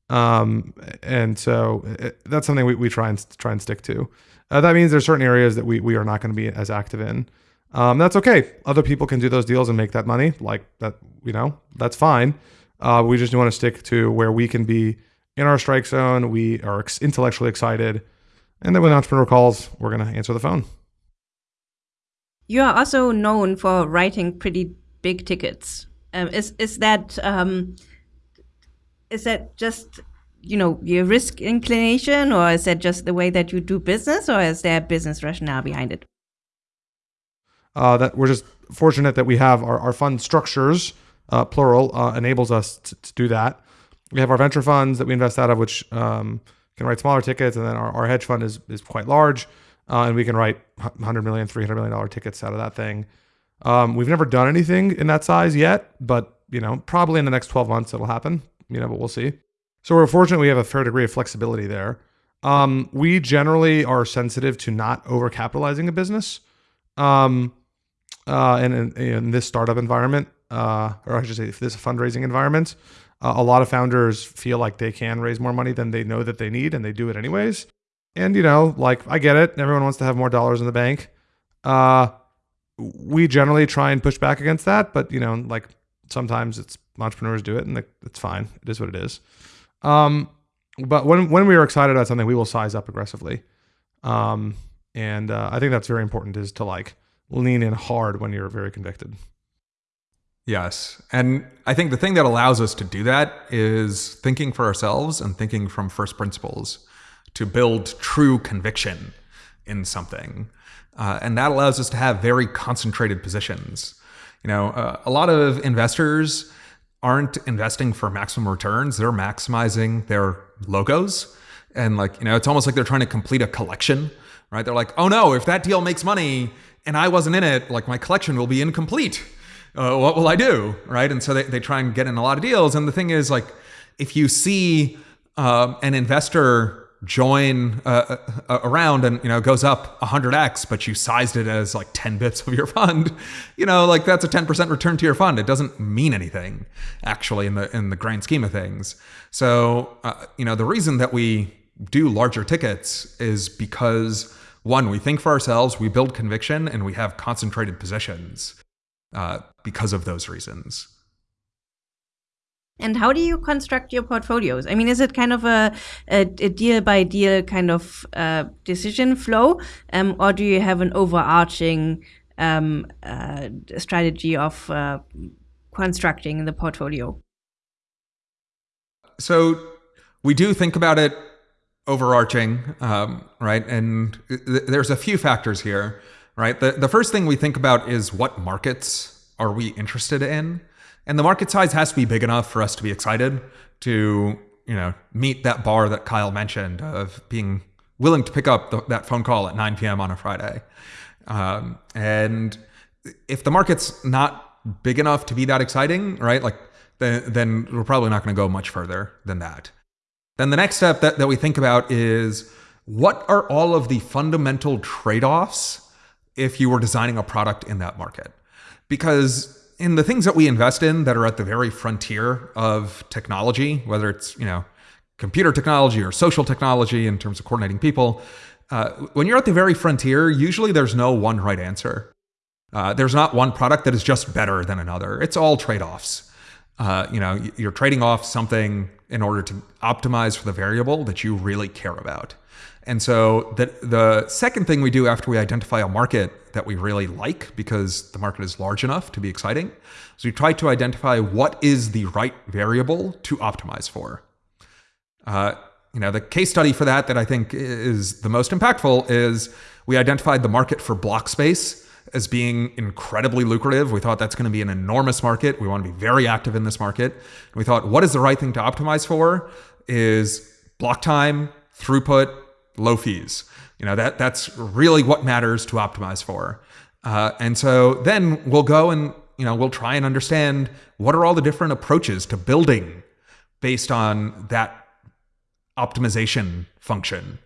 Um, and so it, that's something we, we try and try and stick to. Uh, that means there's certain areas that we, we are not going to be as active in. Um, that's okay. Other people can do those deals and make that money. Like that, you know, that's fine. Uh, we just want to stick to where we can be in our strike zone. We are intellectually excited. And then when the entrepreneur calls, we're going to answer the phone. You are also known for writing pretty big tickets. Um, is is that um, is that just you know your risk inclination, or is that just the way that you do business, or is there a business rationale behind it? uh, that we're just fortunate that we have our, our fund structures, uh, plural, uh, enables us to, to do that. We have our venture funds that we invest out of, which um, can write smaller tickets, and then our, our hedge fund is, is quite large, uh, and we can write 100 million, 300 million dollar tickets out of that thing. Um, we've never done anything in that size yet, but you know, probably in the next 12 months it'll happen. You know, but we'll see. So we're fortunate we have a fair degree of flexibility there. Um, we generally are sensitive to not overcapitalizing a business. Um, uh, and in, in this startup environment, uh, or I should say, this fundraising environment, uh, a lot of founders feel like they can raise more money than they know that they need, and they do it anyways. And you know, like I get it, everyone wants to have more dollars in the bank. Uh, we generally try and push back against that, but you know, like sometimes it's entrepreneurs do it, and it's fine. It is what it is. Um, but when when we are excited about something, we will size up aggressively. Um, And uh, I think that's very important is to like lean in hard when you're very convicted. Yes. And I think the thing that allows us to do that is thinking for ourselves and thinking from first principles to build true conviction in something. Uh, and that allows us to have very concentrated positions. You know, uh, a lot of investors aren't investing for maximum returns, they're maximizing their logos. And like, you know, it's almost like they're trying to complete a collection, right? They're like, oh no, if that deal makes money and I wasn't in it, like my collection will be incomplete. Uh, what will I do? Right. And so they, they try and get in a lot of deals. And the thing is, like, if you see um, an investor join uh, uh, around and you know goes up 100x but you sized it as like 10 bips of your fund you know like that's a 10% return to your fund it doesn't mean anything actually in the in the grand scheme of things so uh, you know the reason that we do larger tickets is because one we think for ourselves we build conviction and we have concentrated positions uh, because of those reasons and how do you construct your portfolios? I mean, is it kind of a, a, a deal by deal kind of uh, decision flow, um, or do you have an overarching um, uh, strategy of uh, constructing the portfolio? So we do think about it overarching, um, right? And th there's a few factors here, right? The, the first thing we think about is what markets are we interested in? And the market size has to be big enough for us to be excited to, you know, meet that bar that Kyle mentioned of being willing to pick up the, that phone call at 9 p.m. on a Friday. Um, and if the market's not big enough to be that exciting, right? Like then, then we're probably not going to go much further than that. Then the next step that, that we think about is what are all of the fundamental trade-offs if you were designing a product in that market? Because in the things that we invest in that are at the very frontier of technology, whether it's, you know, computer technology or social technology in terms of coordinating people, uh, when you're at the very frontier, usually there's no one right answer. Uh, there's not one product that is just better than another. It's all trade-offs. Uh, you know, you're trading off something in order to optimize for the variable that you really care about. And so the, the second thing we do after we identify a market that we really like, because the market is large enough to be exciting, is we try to identify what is the right variable to optimize for. Uh, you know, the case study for that that I think is the most impactful is we identified the market for block space as being incredibly lucrative. We thought that's going to be an enormous market. We want to be very active in this market. And we thought, what is the right thing to optimize for? Is block time, throughput, low fees. You know, that that's really what matters to optimize for. Uh, and so then we'll go and, you know, we'll try and understand what are all the different approaches to building based on that optimization function,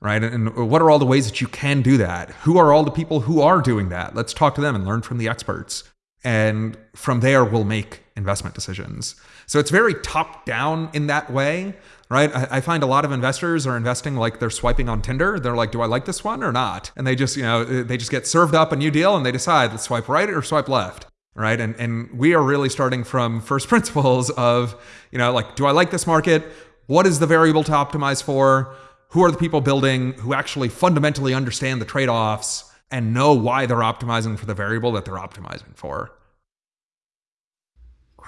right? And what are all the ways that you can do that? Who are all the people who are doing that? Let's talk to them and learn from the experts. And from there, we'll make investment decisions. So it's very top down in that way, right? I, I, find a lot of investors are investing like they're swiping on Tinder. They're like, do I like this one or not? And they just, you know, eh, they just get served up a new deal and they decide, let's swipe right or swipe left. Right. And, and we are really starting from first principles of, you know, like, do I like this market? What is the variable to optimize for? Who are the people building who actually fundamentally understand the trade offs and know why they're optimizing for the variable that they're optimizing for?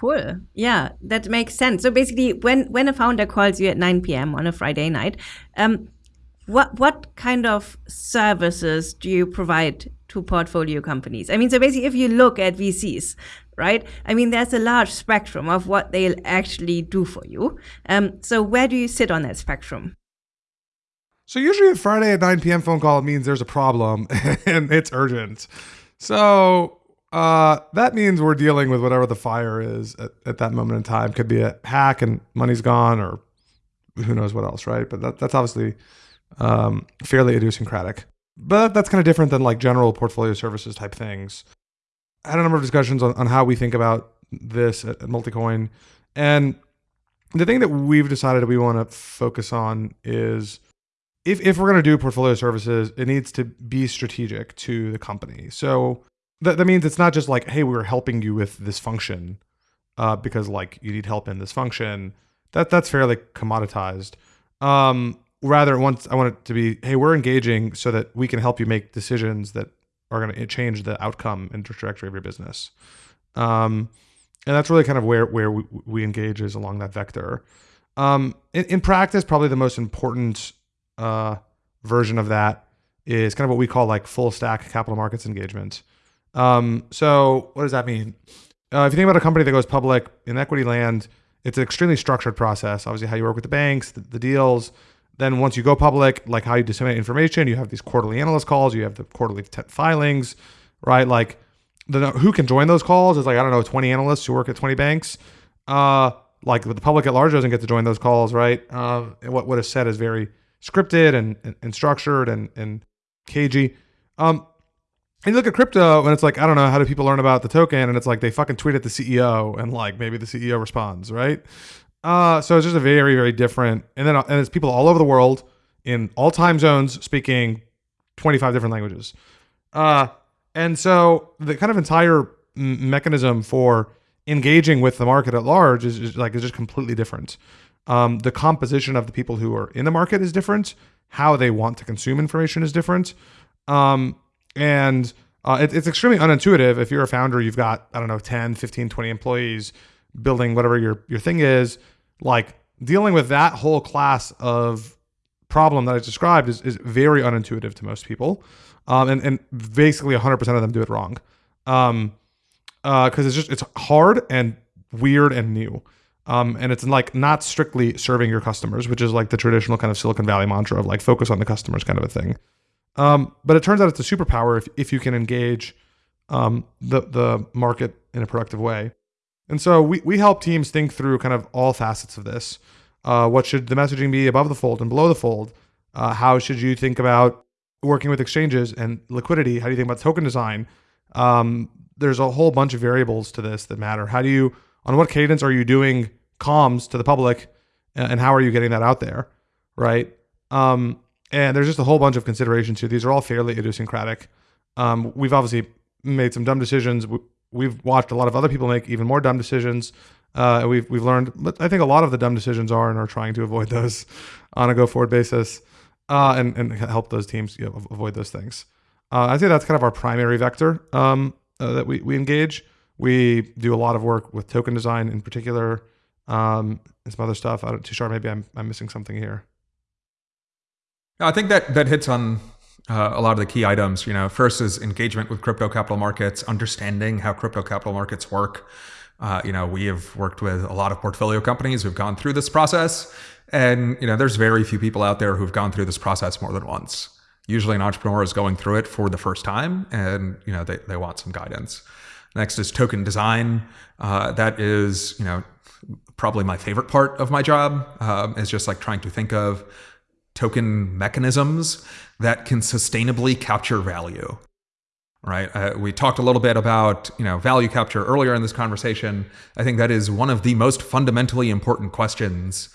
Cool. Yeah, that makes sense. So basically, when when a founder calls you at 9 p.m. on a Friday night, um, what what kind of services do you provide to portfolio companies? I mean, so basically, if you look at VCs, right? I mean, there's a large spectrum of what they'll actually do for you. Um, so where do you sit on that spectrum? So usually a Friday at 9 p.m. phone call means there's a problem and it's urgent. So uh, that means we're dealing with whatever the fire is at, at that moment in time. Could be a hack and money's gone, or who knows what else, right? But that, that's obviously um, fairly idiosyncratic. But that's kind of different than like general portfolio services type things. I had a number of discussions on, on how we think about this at, at Multicoin. And the thing that we've decided we want to focus on is if, if we're going to do portfolio services, it needs to be strategic to the company. So that, that means it's not just like, hey, we're helping you with this function uh, because like you need help in this function. That that's fairly commoditized. Um, rather once I want it to be, hey, we're engaging so that we can help you make decisions that are going to change the outcome and trajectory of your business. Um, and that's really kind of where where we, we engage is along that vector. Um, in, in practice, probably the most important uh, version of that is kind of what we call like full stack capital markets engagement. Um, so what does that mean? Uh, if you think about a company that goes public in equity land, it's an extremely structured process. Obviously, how you work with the banks, the, the deals. Then once you go public, like how you disseminate information, you have these quarterly analyst calls, you have the quarterly filings, right? Like the who can join those calls is like I don't know, 20 analysts who work at 20 banks. Uh, like the public at large doesn't get to join those calls, right? Uh, and what what is said is very scripted and, and, and structured and and cagey. Um, and you look at crypto and it's like, I don't know, how do people learn about the token? And it's like they fucking tweet at the CEO and like maybe the CEO responds, right? Uh, so it's just a very, very different. And then and it's people all over the world in all time zones speaking 25 different languages. Uh, and so the kind of entire mechanism for engaging with the market at large is, is like is just completely different. Um, the composition of the people who are in the market is different. How they want to consume information is different. Um, and uh, it, it's extremely unintuitive. If you're a founder you've got i don't know 10 15 20 employees building whatever your, your thing is. Like dealing with that whole class of problem that i described is, is very unintuitive to most people. Um, and, and basically 100% of them do it wrong. Um, because uh, it's just it's hard and weird and new. Um, and it's like not strictly serving your customers which is like the traditional kind of silicon valley mantra of like focus on the customers kind of a thing um, but it turns out it's a superpower if, if you can engage um, the, the market in a productive way. And so we, we help teams think through kind of all facets of this. Uh, what should the messaging be above the fold and below the fold? Uh, how should you think about working with exchanges and liquidity? How do you think about token design? Um, there's a whole bunch of variables to this that matter. How do you, on what cadence are you doing comms to the public, and how are you getting that out there, right? Um, and there's just a whole bunch of considerations here. These are all fairly idiosyncratic. Um, we've obviously made some dumb decisions. We've watched a lot of other people make even more dumb decisions. Uh, we've we've learned. But I think a lot of the dumb decisions are and are trying to avoid those on a go forward basis, uh, and and help those teams you know, avoid those things. Uh, I'd say that's kind of our primary vector um, uh, that we we engage. We do a lot of work with token design in particular, um, and some other stuff. I don't Tushar. Maybe I'm I'm missing something here. I think that that hits on uh, a lot of the key items. You know, first is engagement with crypto capital markets, understanding how crypto capital markets work. Uh, you know, we have worked with a lot of portfolio companies who've gone through this process, and you know, there's very few people out there who've gone through this process more than once. Usually, an entrepreneur is going through it for the first time, and you know, they they want some guidance. Next is token design. Uh, that is, you know, probably my favorite part of my job. Um, is just like trying to think of token mechanisms that can sustainably capture value right? Uh, we talked a little bit about you know value capture earlier in this conversation. I think that is one of the most fundamentally important questions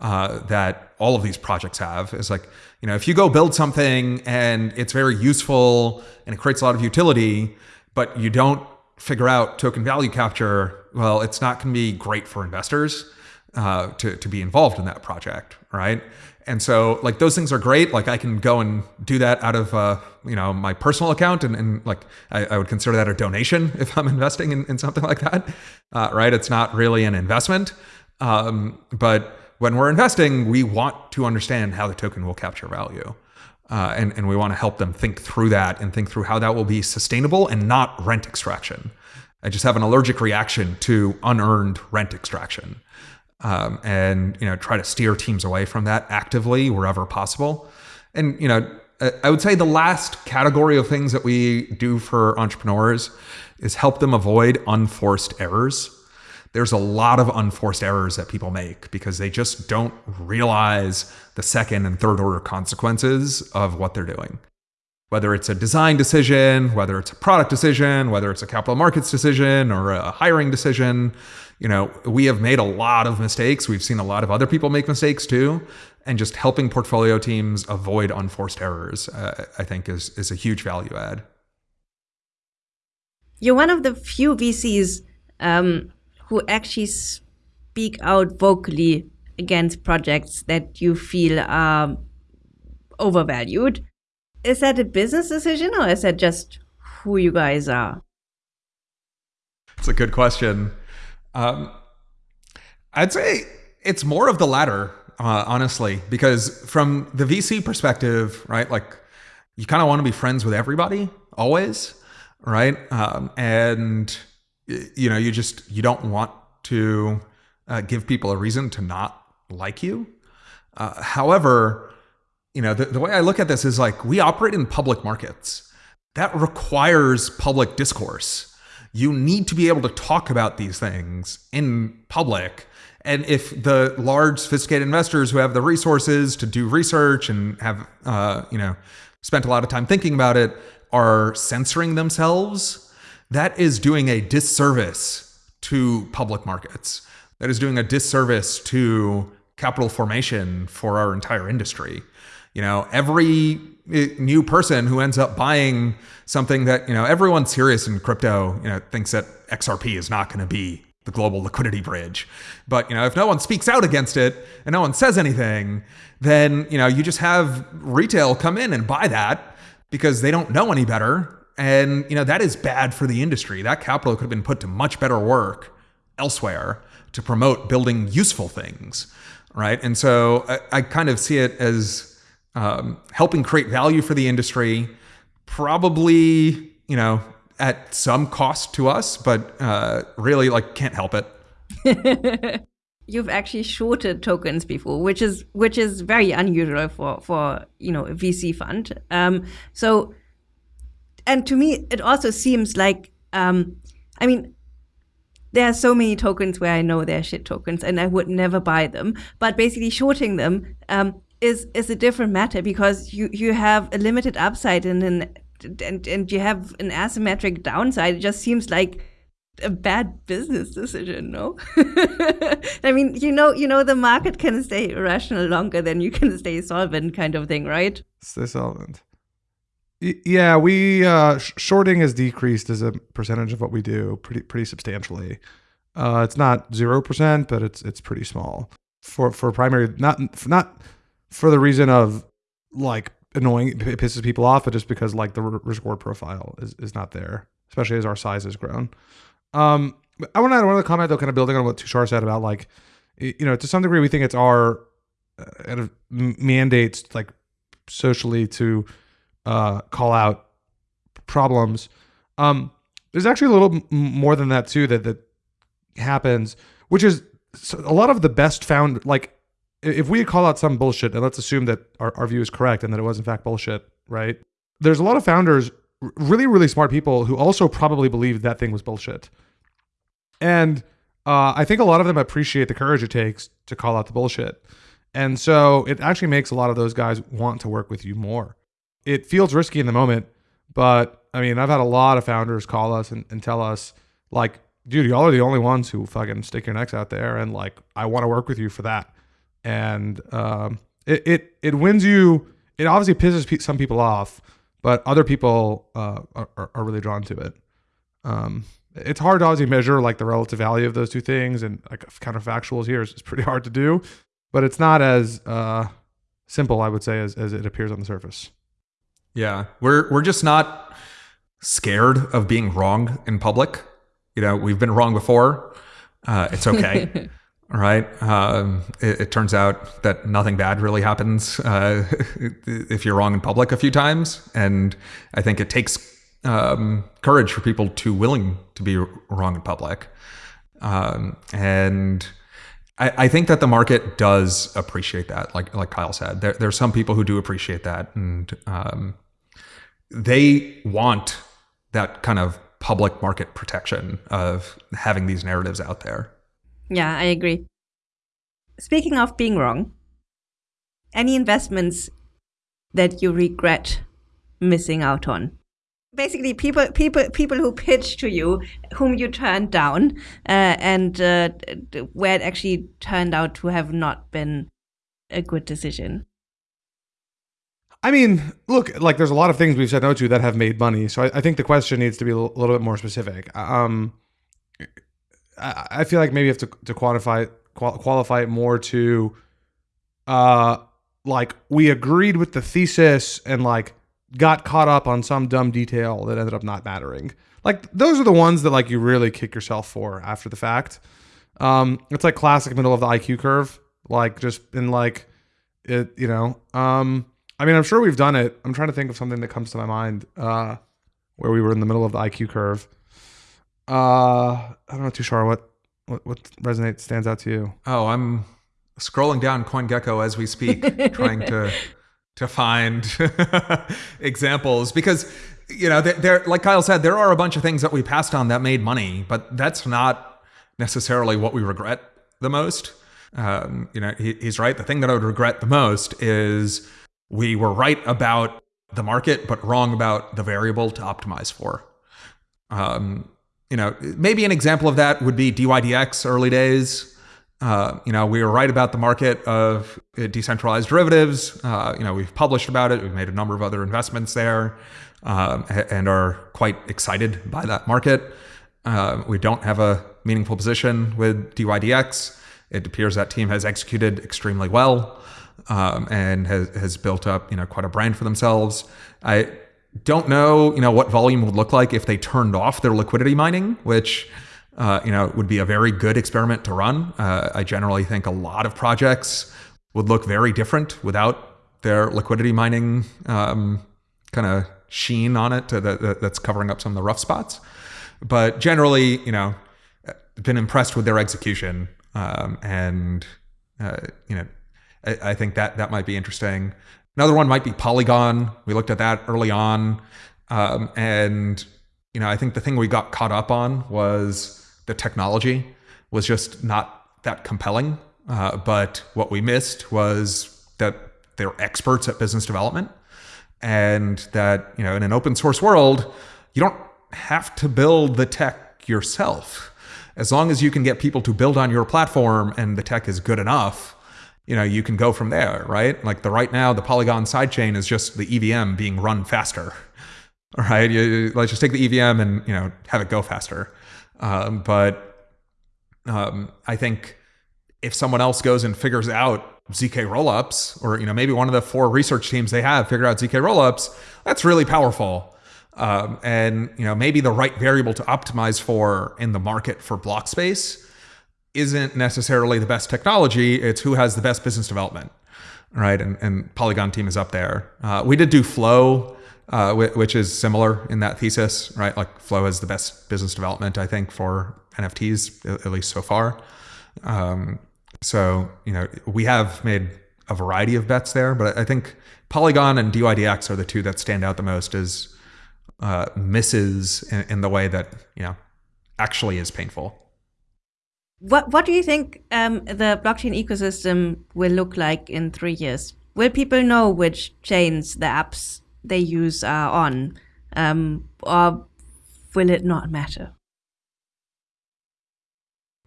uh, that all of these projects have. Is like you know if you go build something and it's very useful and it creates a lot of utility but you don't figure out token value capture well it's not going to be great for investors uh, to, to be involved in that project right and so like those things are great. Like I can go and do that out of uh, you know my personal account, and, and like I, I, would consider that a donation if I'm investing in, in something like that, uh, right? It's not really an investment, um, but when we're investing, we want to understand how the token will capture value. Uh, and, and we want to help them think through that and think through how that will be sustainable and not rent extraction. I just have an allergic reaction to unearned rent extraction um, and you know try to steer teams away from that actively wherever possible. And you know, I would say the last category of things that we do for entrepreneurs is help them avoid unforced errors. There's a lot of unforced errors that people make because they just don't realize the second and third order consequences of what they're doing. Whether it's a design decision, whether it's a product decision, whether it's a capital markets decision or a hiring decision, you know, we have made a lot of mistakes. We've seen a lot of other people make mistakes too. And just helping portfolio teams avoid unforced errors, uh, I think, is, is a huge value add. You're one of the few VCs um, who actually speak out vocally against projects that you feel are overvalued. Is that a business decision or is that just who you guys are? It's a good question. Um, I'd say it's more of the latter, uh, honestly, because from the VC perspective, right, like you kind of want to be friends with everybody always, right? Um, and you know, you just you don't want to uh, give people a reason to not like you. Uh, however, you know, the, the way I look at this is like we operate in public markets. That requires public discourse. You need to be able to talk about these things in public. And if the large, sophisticated investors who have the resources to do research and have, uh, you know, spent a lot of time thinking about it are censoring themselves, that is doing a disservice to public markets. That is doing a disservice to capital formation for our entire industry. You know, every eh, new person who ends up buying something that, you know, everyone serious in crypto, you know, thinks that XRP is not going to be the global liquidity bridge. But, you know, if no one speaks out against it and no one says anything, then, you know, you just have retail come in and buy that because they don't know any better. And, you know, that is bad for the industry. That capital could have been put to much better work elsewhere to promote building useful things, right? And so I, I kind of see it as um, helping create value for the industry, probably, you know, at some cost to us, but uh, really like can't help it. You've actually shorted tokens before, which is which is very unusual for for you know a VC fund. Um, so, and to me, it also seems like um, I mean, there are so many tokens where I know they're shit tokens, and I would never buy them. But basically, shorting them um, is is a different matter because you you have a limited upside and an and and you have an asymmetric downside. It just seems like a bad business decision, no? I mean, you know, you know, the market can stay irrational longer than you can stay solvent, kind of thing, right? Stay solvent. yeah, we uh, sh- shorting has decreased as a percentage of what we do pretty pretty substantially. Uh, it's not zero percent, but it's it's pretty small for for primary not not for the reason of like annoying it pisses people off, but just because like the reward profile is, is not there, especially as our size has grown. Um, I want to add one other comment though, kind of building on what Tushar said about like, you know, to some degree we think it's our uh, of mandates like socially to uh, call out problems. Um, there's actually a little more than that too that that happens, which is a lot of the best found like if we call out some bullshit, and let's assume that our, our view is correct and that it was in fact bullshit, right? There's a lot of founders, really, really smart people who also probably believe that thing was bullshit. And uh, I think a lot of them appreciate the courage it takes to call out the bullshit. And so it actually makes a lot of those guys want to work with you more. It feels risky in the moment, but I mean, I've had a lot of founders call us and, and tell us, like, dude, y'all are the only ones who fucking stick your necks out there. And like, I want to work with you for that and um, it, it it wins you. It obviously pisses pe- some people off, but other people uh, are, are really drawn to it. Um, it's hard to obviously measure like the relative value of those two things, and like counterfactuals here is, is pretty hard to do, but it's not as uh, simple, I would say, as, as it appears on the surface. Yeah, we're we're just not scared of being wrong in public. You know, we've been wrong before. Uh, it's okay. right? Um, it, it, turns out that nothing bad really happens uh, if you're wrong in public a few times, and I think it takes um, courage for people to willing to be wrong in public. Um, and I, I, think that the market does appreciate that, like like Kyle said. There, there's some people who do appreciate that, and um, they want that kind of public market protection of having these narratives out there. Yeah, I agree. Speaking of being wrong, any investments that you regret missing out on? Basically, people, people, people who pitch to you, whom you turned down, uh, and uh, where it actually turned out to have not been a good decision. I mean, look, like there's a lot of things we've said no to that have made money. So I, I think the question needs to be a little bit more specific. Um, I, I feel like maybe you have to, to quantify qual- qualify it more to uh like we agreed with the thesis and like got caught up on some dumb detail that ended up not mattering. Like those are the ones that like you really kick yourself for after the fact. Um, it's like classic middle of the IQ curve, like just in like it, you know. Um, I mean, I'm sure we've done it. I'm trying to think of something that comes to my mind uh, where we were in the middle of the IQ curve. Uh, I don't know, Tushar, what what what resonates stands out to you? Oh, I'm scrolling down CoinGecko as we speak, trying to to find examples because you know there, there like Kyle said there are a bunch of things that we passed on that made money, but that's not necessarily what we regret the most. Um, you know, he, he's right. The thing that I would regret the most is we were right about the market, but wrong about the variable to optimize for. Um, you know, maybe an example of that would be DYDX early days. Uh, you know, we were right about the market of decentralized derivatives. Uh, you know, we've published about it. We've made a number of other investments there, um, and are quite excited by that market. Uh, we don't have a meaningful position with DYDX. It appears that team has executed extremely well um, and has, has built up, you know, quite a brand for themselves. I don't know, you know, what volume would look like if they turned off their liquidity mining, which, uh, you know, would be a very good experiment to run. Uh, I generally think a lot of projects would look very different without their liquidity mining um, kind of sheen on it the, that's covering up some of the rough spots. But generally, you know, been impressed with their execution, um, and uh, you know, I, I, think that that might be interesting. Another one might be Polygon. We looked at that early on, um, and you know, I think the thing we got caught up on was the technology was just not that compelling. Uh, but what we missed was that they're experts at business development, and that you know, in an open source world, you don't have to build the tech yourself as long as you can get people to build on your platform and the tech is good enough, you know, you can go from there, right? Like the right now, the Polygon sidechain is just the EVM being run faster. Right, you, let's just take the EVM and you know have it go faster. Um, but um, I think if someone else goes and figures out zk rollups, or you know maybe one of the four research teams they have figure out zk rollups, that's really powerful. Um, and you know maybe the right variable to optimize for in the market for block space isn't necessarily the best technology. It's who has the best business development, right? And, and Polygon team is up there. Uh, we did do Flow, uh, which is similar in that thesis, right? Like Flow has the best business development, I think, for NFTs at least so far. Um, so you know we have made a variety of bets there, but I think Polygon and DYDX are the two that stand out the most as uh, misses in, in, the way that you know actually is painful. What What do you think um, the blockchain ecosystem will look like in three years? Will people know which chains the apps they use are on, um, or will it not matter?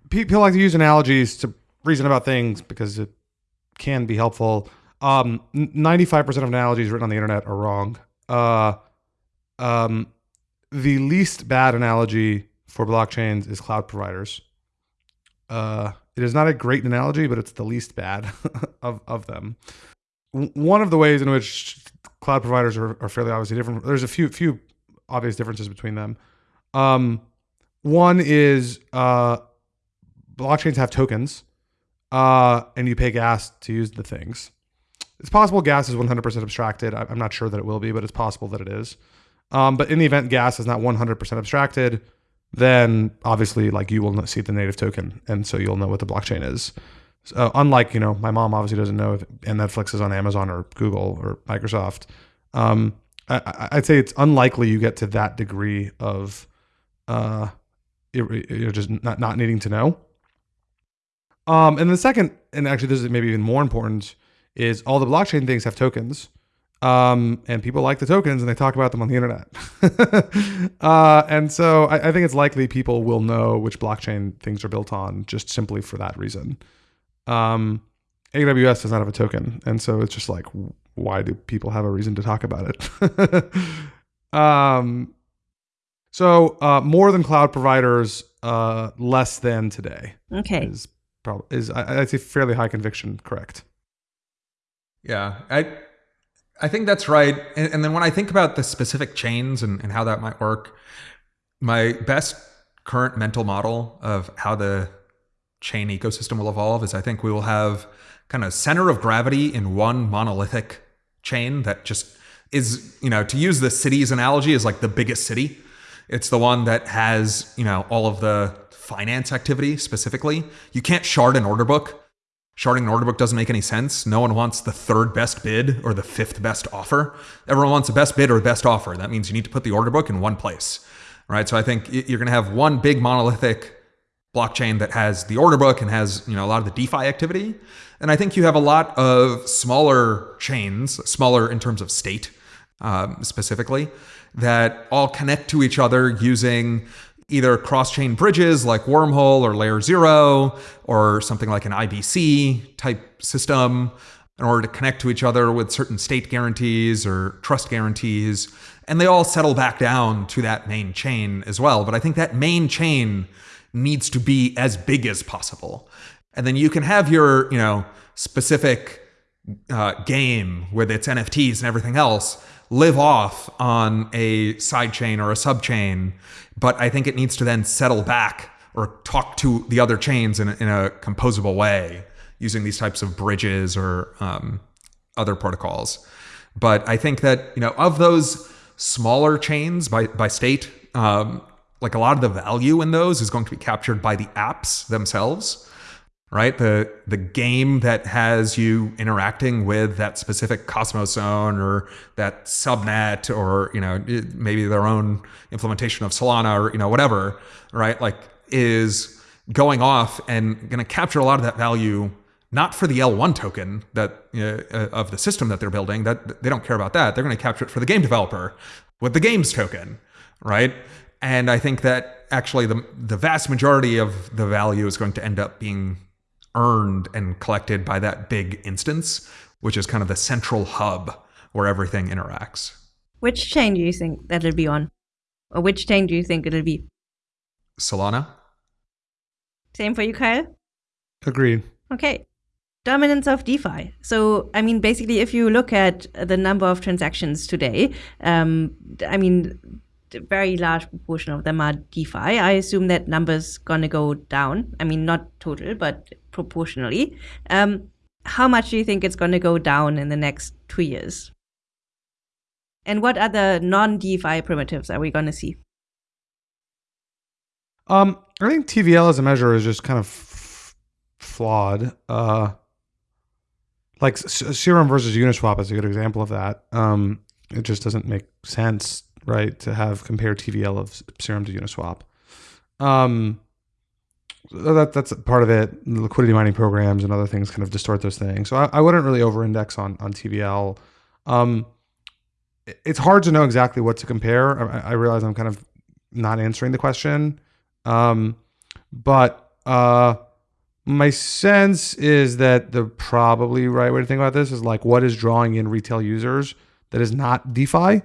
People like to use analogies to reason about things because it can be helpful. Um, 95% of analogies written on the internet are wrong. Uh, um, the least bad analogy for blockchains is cloud providers. Uh, it is not a great analogy, but it's the least bad of, of them. One of the ways in which cloud providers are, are fairly obviously different, there's a few few obvious differences between them. Um, one is uh, blockchains have tokens, uh, and you pay gas to use the things. It's possible gas is 100% abstracted. I'm not sure that it will be, but it's possible that it is. Um, but in the event gas is not 100% abstracted, then obviously like you will see the native token, and so you'll know what the blockchain is. So, unlike you know, my mom obviously doesn't know if and Netflix is on Amazon or Google or Microsoft. Um, I, would say it's unlikely you get to that degree of, uh, you're just not not needing to know. Um, and the second, and actually this is maybe even more important, is all the blockchain things have tokens. Um, and people like the tokens and they talk about them on the internet. uh, and so I, I, think it's likely people will know which blockchain things are built on just simply for that reason. Um, AWS does not have a token. And so it's just like, why do people have a reason to talk about it? um, so uh, more than cloud providers, uh, less than today. Okay. Is, probably is I'd say fairly high conviction, correct. Yeah, I I think that's right. And, and then when I think about the specific chains and, and how that might work, my best current mental model of how the chain ecosystem will evolve is I think we will have kind of center of gravity in one monolithic chain that just is, you know, to use the cities analogy is like the biggest city. It's the one that has, you know, all of the finance activity specifically. You can't shard an order book. Sharding an order book doesn't make any sense. No one wants the third best bid or the fifth best offer. Everyone wants the best bid or the best offer. That means you need to put the order book in one place, right? So I think you're going to have one big monolithic blockchain that has the order book and has you know a lot of the DeFi activity. And I think you have a lot of smaller chains, smaller in terms of state um, specifically, that all connect to each other using either cross-chain bridges like Wormhole or Layer Zero or something like an IBC type system in order to connect to each other with certain state guarantees or trust guarantees. And they all settle back down to that main chain as well. But I think that main chain needs to be as big as possible. And then you can have your, you know, specific uh, game with its NFTs and everything else live off on a sidechain or a subchain, but I think it needs to then settle back or talk to the other chains in a, in a composable way using these types of bridges or um, other protocols. But I think that you know of those smaller chains by by state, um, like a lot of the value in those is going to be captured by the apps themselves right? The the game that has you interacting with that specific Cosmos zone or that subnet or you know maybe their own implementation of Solana or you know whatever, right? Like is going off and going to capture a lot of that value not for the L1 token that uh, of the system that they're building that they don't care about that they're going to capture it for the game developer with the games token right and I think that actually the the vast majority of the value is going to end up being earned and collected by that big instance, which is kind of the central hub where everything interacts. Which chain do you think that'll be on? Or which chain do you think it'll be? Solana. Same for you, Kyle? Agreed. Okay. Dominance of DeFi. So, I mean, basically, if you look at the number of transactions today, um, I mean, a very large proportion of them are DeFi. I assume that number's gonna go down. I mean, not total, but proportionally. Um, how much do you think it's gonna go down in the next two years? And what other non-DeFi primitives are we gonna see? Um, I think TVL as a measure is just kind of flawed. Uh, like Serum versus Uniswap is a good example of that. Um, it just doesn't make sense right? To have compare TVL of Serum to Uniswap. Um, that that's part of it. Liquidity mining programs and other things kind of distort those things. So I, I wouldn't really over-index on on TVL. Um, it's hard to know exactly what to compare. I, I, realize I'm kind of not answering the question, um, but uh, my sense is that the probably right way to think about this is like what is drawing in retail users that is not DeFi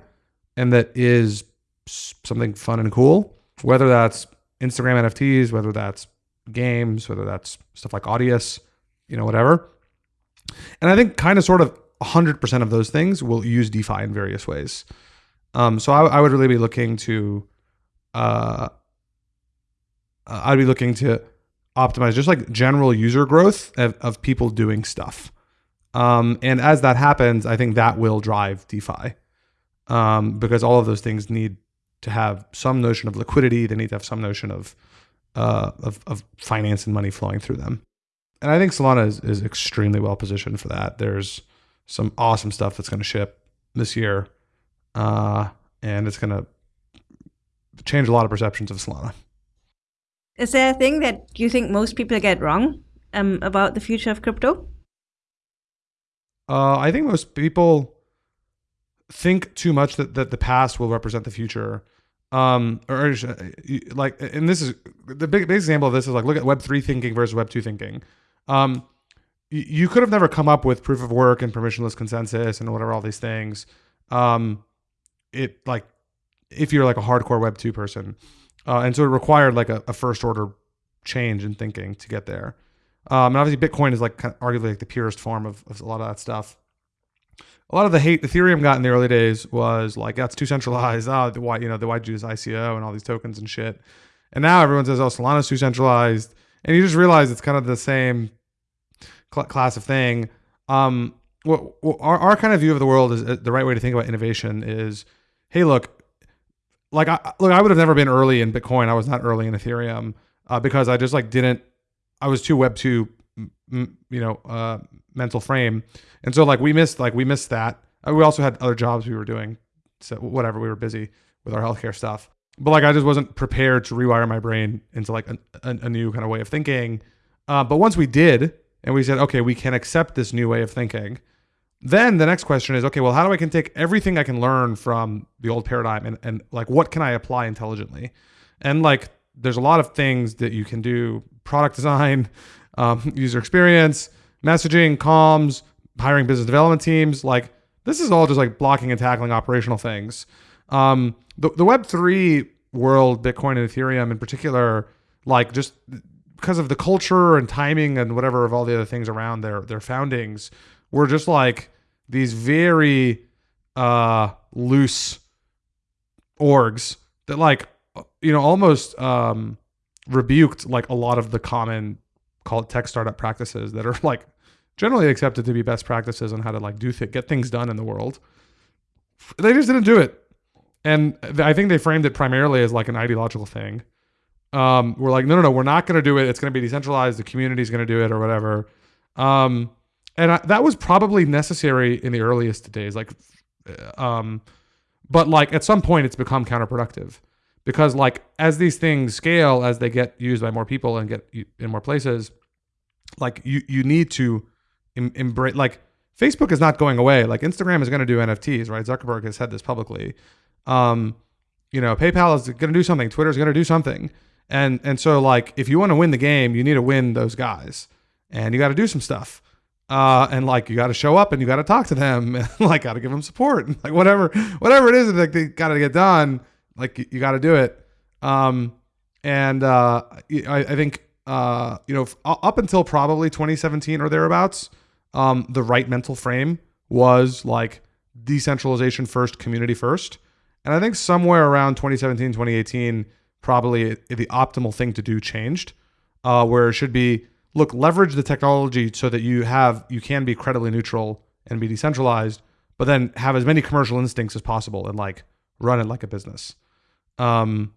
and that is something fun and cool, whether that's Instagram NFTs, whether that's games, whether that's stuff like Audius, you know, whatever. And I think kind of sort of 100% of those things will use DeFi in various ways. Um, so I, I, would really be looking to, uh, uh, I'd be looking to optimize just like general user growth of, of people doing stuff. Um, and as that happens, I think that will drive DeFi um, because all of those things need to have some notion of liquidity. They need to have some notion of uh, of, of finance and money flowing through them. And I think Solana is, is extremely well positioned for that. There's some awesome stuff that's going to ship this year, uh, and it's going to change a lot of perceptions of Solana. Is there a thing that you think most people get wrong um, about the future of crypto? Uh, I think most people think too much that, that the past will represent the future. Um, or, or like, and this is the big, big example of this is like, look at web three thinking versus web two thinking. Um, you could have never come up with proof of work and permissionless consensus and whatever, all these things. Um, it like, if you're like a hardcore web two person, uh, and so it required like a, a, first order change in thinking to get there. Um, and obviously Bitcoin is like arguably like the purest form of, of a lot of that stuff. A lot of the hate Ethereum got in the early days was like that's too centralized. Oh, the why you know the why do this ICO and all these tokens and shit. And now everyone says oh Solana's too centralized, and you just realize it's kind of the same cl- class of thing. Um, what, what our, our kind of view of the world is uh, the right way to think about innovation is, hey, look, like I look, I would have never been early in Bitcoin. I was not early in Ethereum uh, because I just like didn't. I was too Web two, you know, uh, mental frame, and so like we missed like we missed that. Uh, we also had other jobs we were doing, so whatever we were busy with our healthcare stuff. But like I just wasn't prepared to rewire my brain into like a, a, a new kind of way of thinking. Uh, but once we did, and we said, okay, we can accept this new way of thinking. Then the next question is, okay, well, how do I can take everything I can learn from the old paradigm and, and like what can I apply intelligently? And like there's a lot of things that you can do: product design, um, user experience, messaging, comms, hiring business development teams. Like this is all just like blocking and tackling operational things. Um, the the Web three world, Bitcoin and Ethereum in particular, like just because of the culture and timing and whatever of all the other things around their their foundings were just like these very uh loose orgs that like you know almost um rebuked like a lot of the common call it tech startup practices that are like generally accepted to be best practices on how to like do th- get things done in the world they just didn't do it and i think they framed it primarily as like an ideological thing um, we're like, no, no, no, we're not going to do it. It's going to be decentralized. The community is going to do it or whatever. Um, and I, that was probably necessary in the earliest days. Like, um, but like at some point, it's become counterproductive because like as these things scale, as they get used by more people and get in more places, like you you need to em- embrace like Facebook is not going away. Like Instagram is going to do NFTs, right? Zuckerberg has said this publicly. Um, you know, PayPal is going to do something. Twitter is going to do something. And and so like if you want to win the game, you need to win those guys, and you got to do some stuff. Uh, and like you got to show up and you got to talk to them, and like got to give them support, and like whatever whatever it is that they got to get done, like you, got to do it. Um, and uh, I, I think uh, you know up until probably 2017 or thereabouts, um, the right mental frame was like decentralization first, community first. And I think somewhere around 2017, 2018, probably the optimal thing to do changed, uh, where it should be look leverage the technology so that you have you can be credibly neutral and be decentralized, but then have as many commercial instincts as possible and like run it like a business. Um,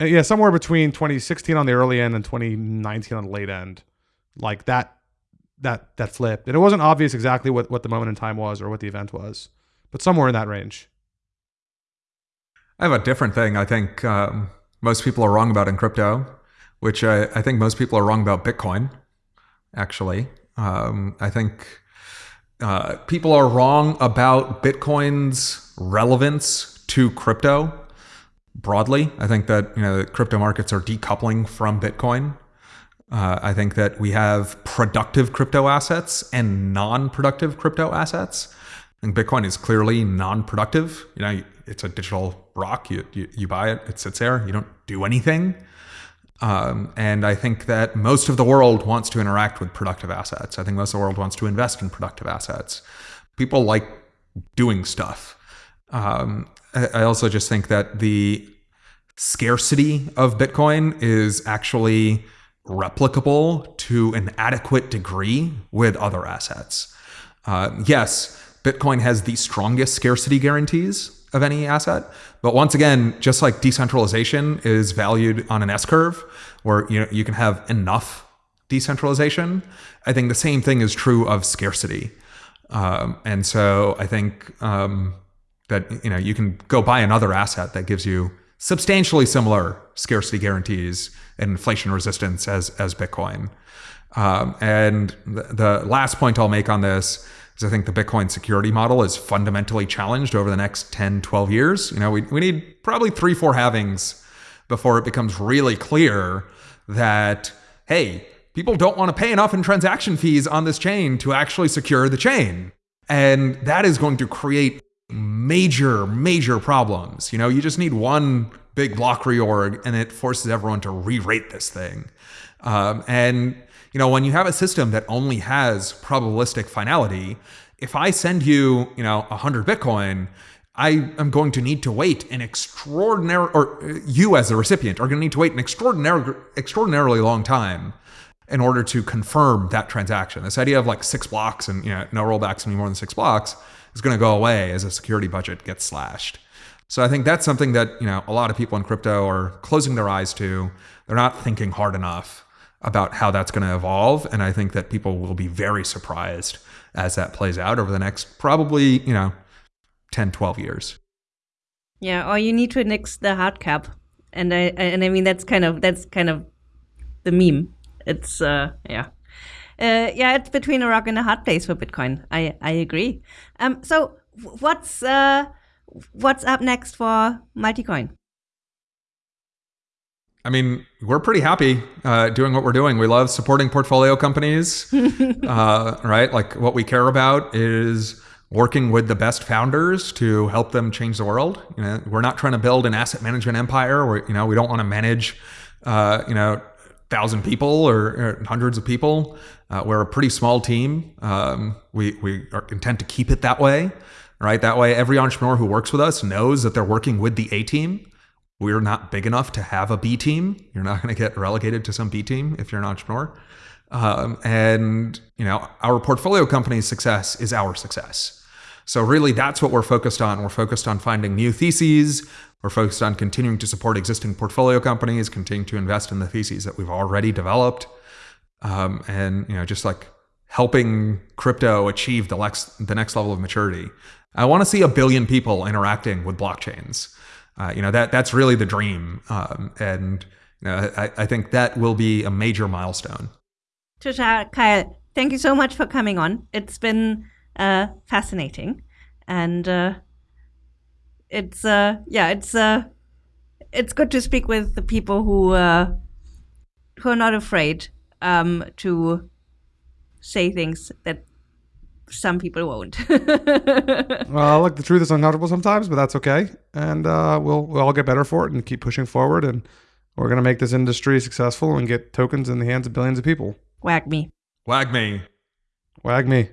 yeah, somewhere between 2016 on the early end and 2019 on the late end, like that that that flipped, and it wasn't obvious exactly what what the moment in time was or what the event was, but somewhere in that range. I have a different thing. I think um, most people are wrong about in crypto, which I, I think most people are wrong about Bitcoin, actually. Um, I think uh, people are wrong about Bitcoin's relevance to crypto broadly. I think that you know crypto markets are decoupling from Bitcoin. Uh, I think that we have productive crypto assets and non-productive crypto assets. I think Bitcoin is clearly non-productive. You know, it's a digital rock. You, you, you buy it, it sits there. You don't do anything. Um, and I think that most of the world wants to interact with productive assets. I think most of the world wants to invest in productive assets. People like doing stuff. Um, I also just think that the scarcity of Bitcoin is actually replicable to an adequate degree with other assets. Uh, yes, Bitcoin has the strongest scarcity guarantees of any asset. But once again, just like decentralization is valued on an S curve, where you know you can have enough decentralization, I think the same thing is true of scarcity. Um, and so I think um, that you know you can go buy another asset that gives you substantially similar scarcity guarantees and inflation resistance as as Bitcoin. Um, and the, the last point I'll make on this is I think the Bitcoin security model is fundamentally challenged over the next 10, 12 years. You know, we, we need probably three, four halvings before it becomes really clear that, hey, people don't want to pay enough in transaction fees on this chain to actually secure the chain. And that is going to create major, major problems. You know, you just need one big block reorg and it forces everyone to re-rate this thing. Um, and you know, when you have a system that only has probabilistic finality if I send you, you know, 100 Bitcoin, I am going to need to wait an extraordinary, or uh, you as the recipient are going to need to wait an extraordinary, extraordinarily long time in order to confirm that transaction. This idea of like six blocks and you know no rollbacks any more than six blocks is going to go away as a security budget gets slashed. So I think that's something that you know a lot of people in crypto are closing their eyes to. They're not thinking hard enough about how that's going to evolve, and I think that people will be very surprised as that plays out over the next probably you know 10, 12 years. Yeah, or you need to nix the hard cap, and I and I mean that's kind of that's kind of the meme. It's uh yeah. Uh, yeah, it's between a rock and a hard place for Bitcoin. I, I agree. Um, so what's uh, what's up next for Multicoin? I mean, we're pretty happy uh, doing what we're doing. We love supporting portfolio companies, uh, right? Like what we care about is working with the best founders to help them change the world. You know, we're not trying to build an asset management empire. Where you know we don't want to manage, uh, you know, thousand people or, or, hundreds of people. Uh, we're a pretty small team. Um, we we are to keep it that way, right? That way, every entrepreneur who works with us knows that they're working with the A team we're not big enough to have a B team. You're not going to get relegated to some B team if you're an entrepreneur. Um, and you know, our portfolio company's success is our success. So really, that's what we're focused on. We're focused on finding new theses. We're focused on continuing to support existing portfolio companies, continuing to invest in the theses that we've already developed, um, and you know, just like helping crypto achieve the next the next level of maturity. I want to see a billion people interacting with blockchains uh, you know that that's really the dream, um, and you know, I, I think that will be a major milestone. Tushar, Kyle, thank you so much for coming on. It's been uh, fascinating, and uh, it's uh, yeah, it's uh, it's good to speak with the people who uh, who are not afraid um, to say things that some people won't. well, look, the truth is uncomfortable sometimes, but that's okay, and uh, we'll we'll all get better for it and keep pushing forward, and we're gonna make this industry successful and get tokens in the hands of billions of people. WAGMI. Wag me. WAGMI.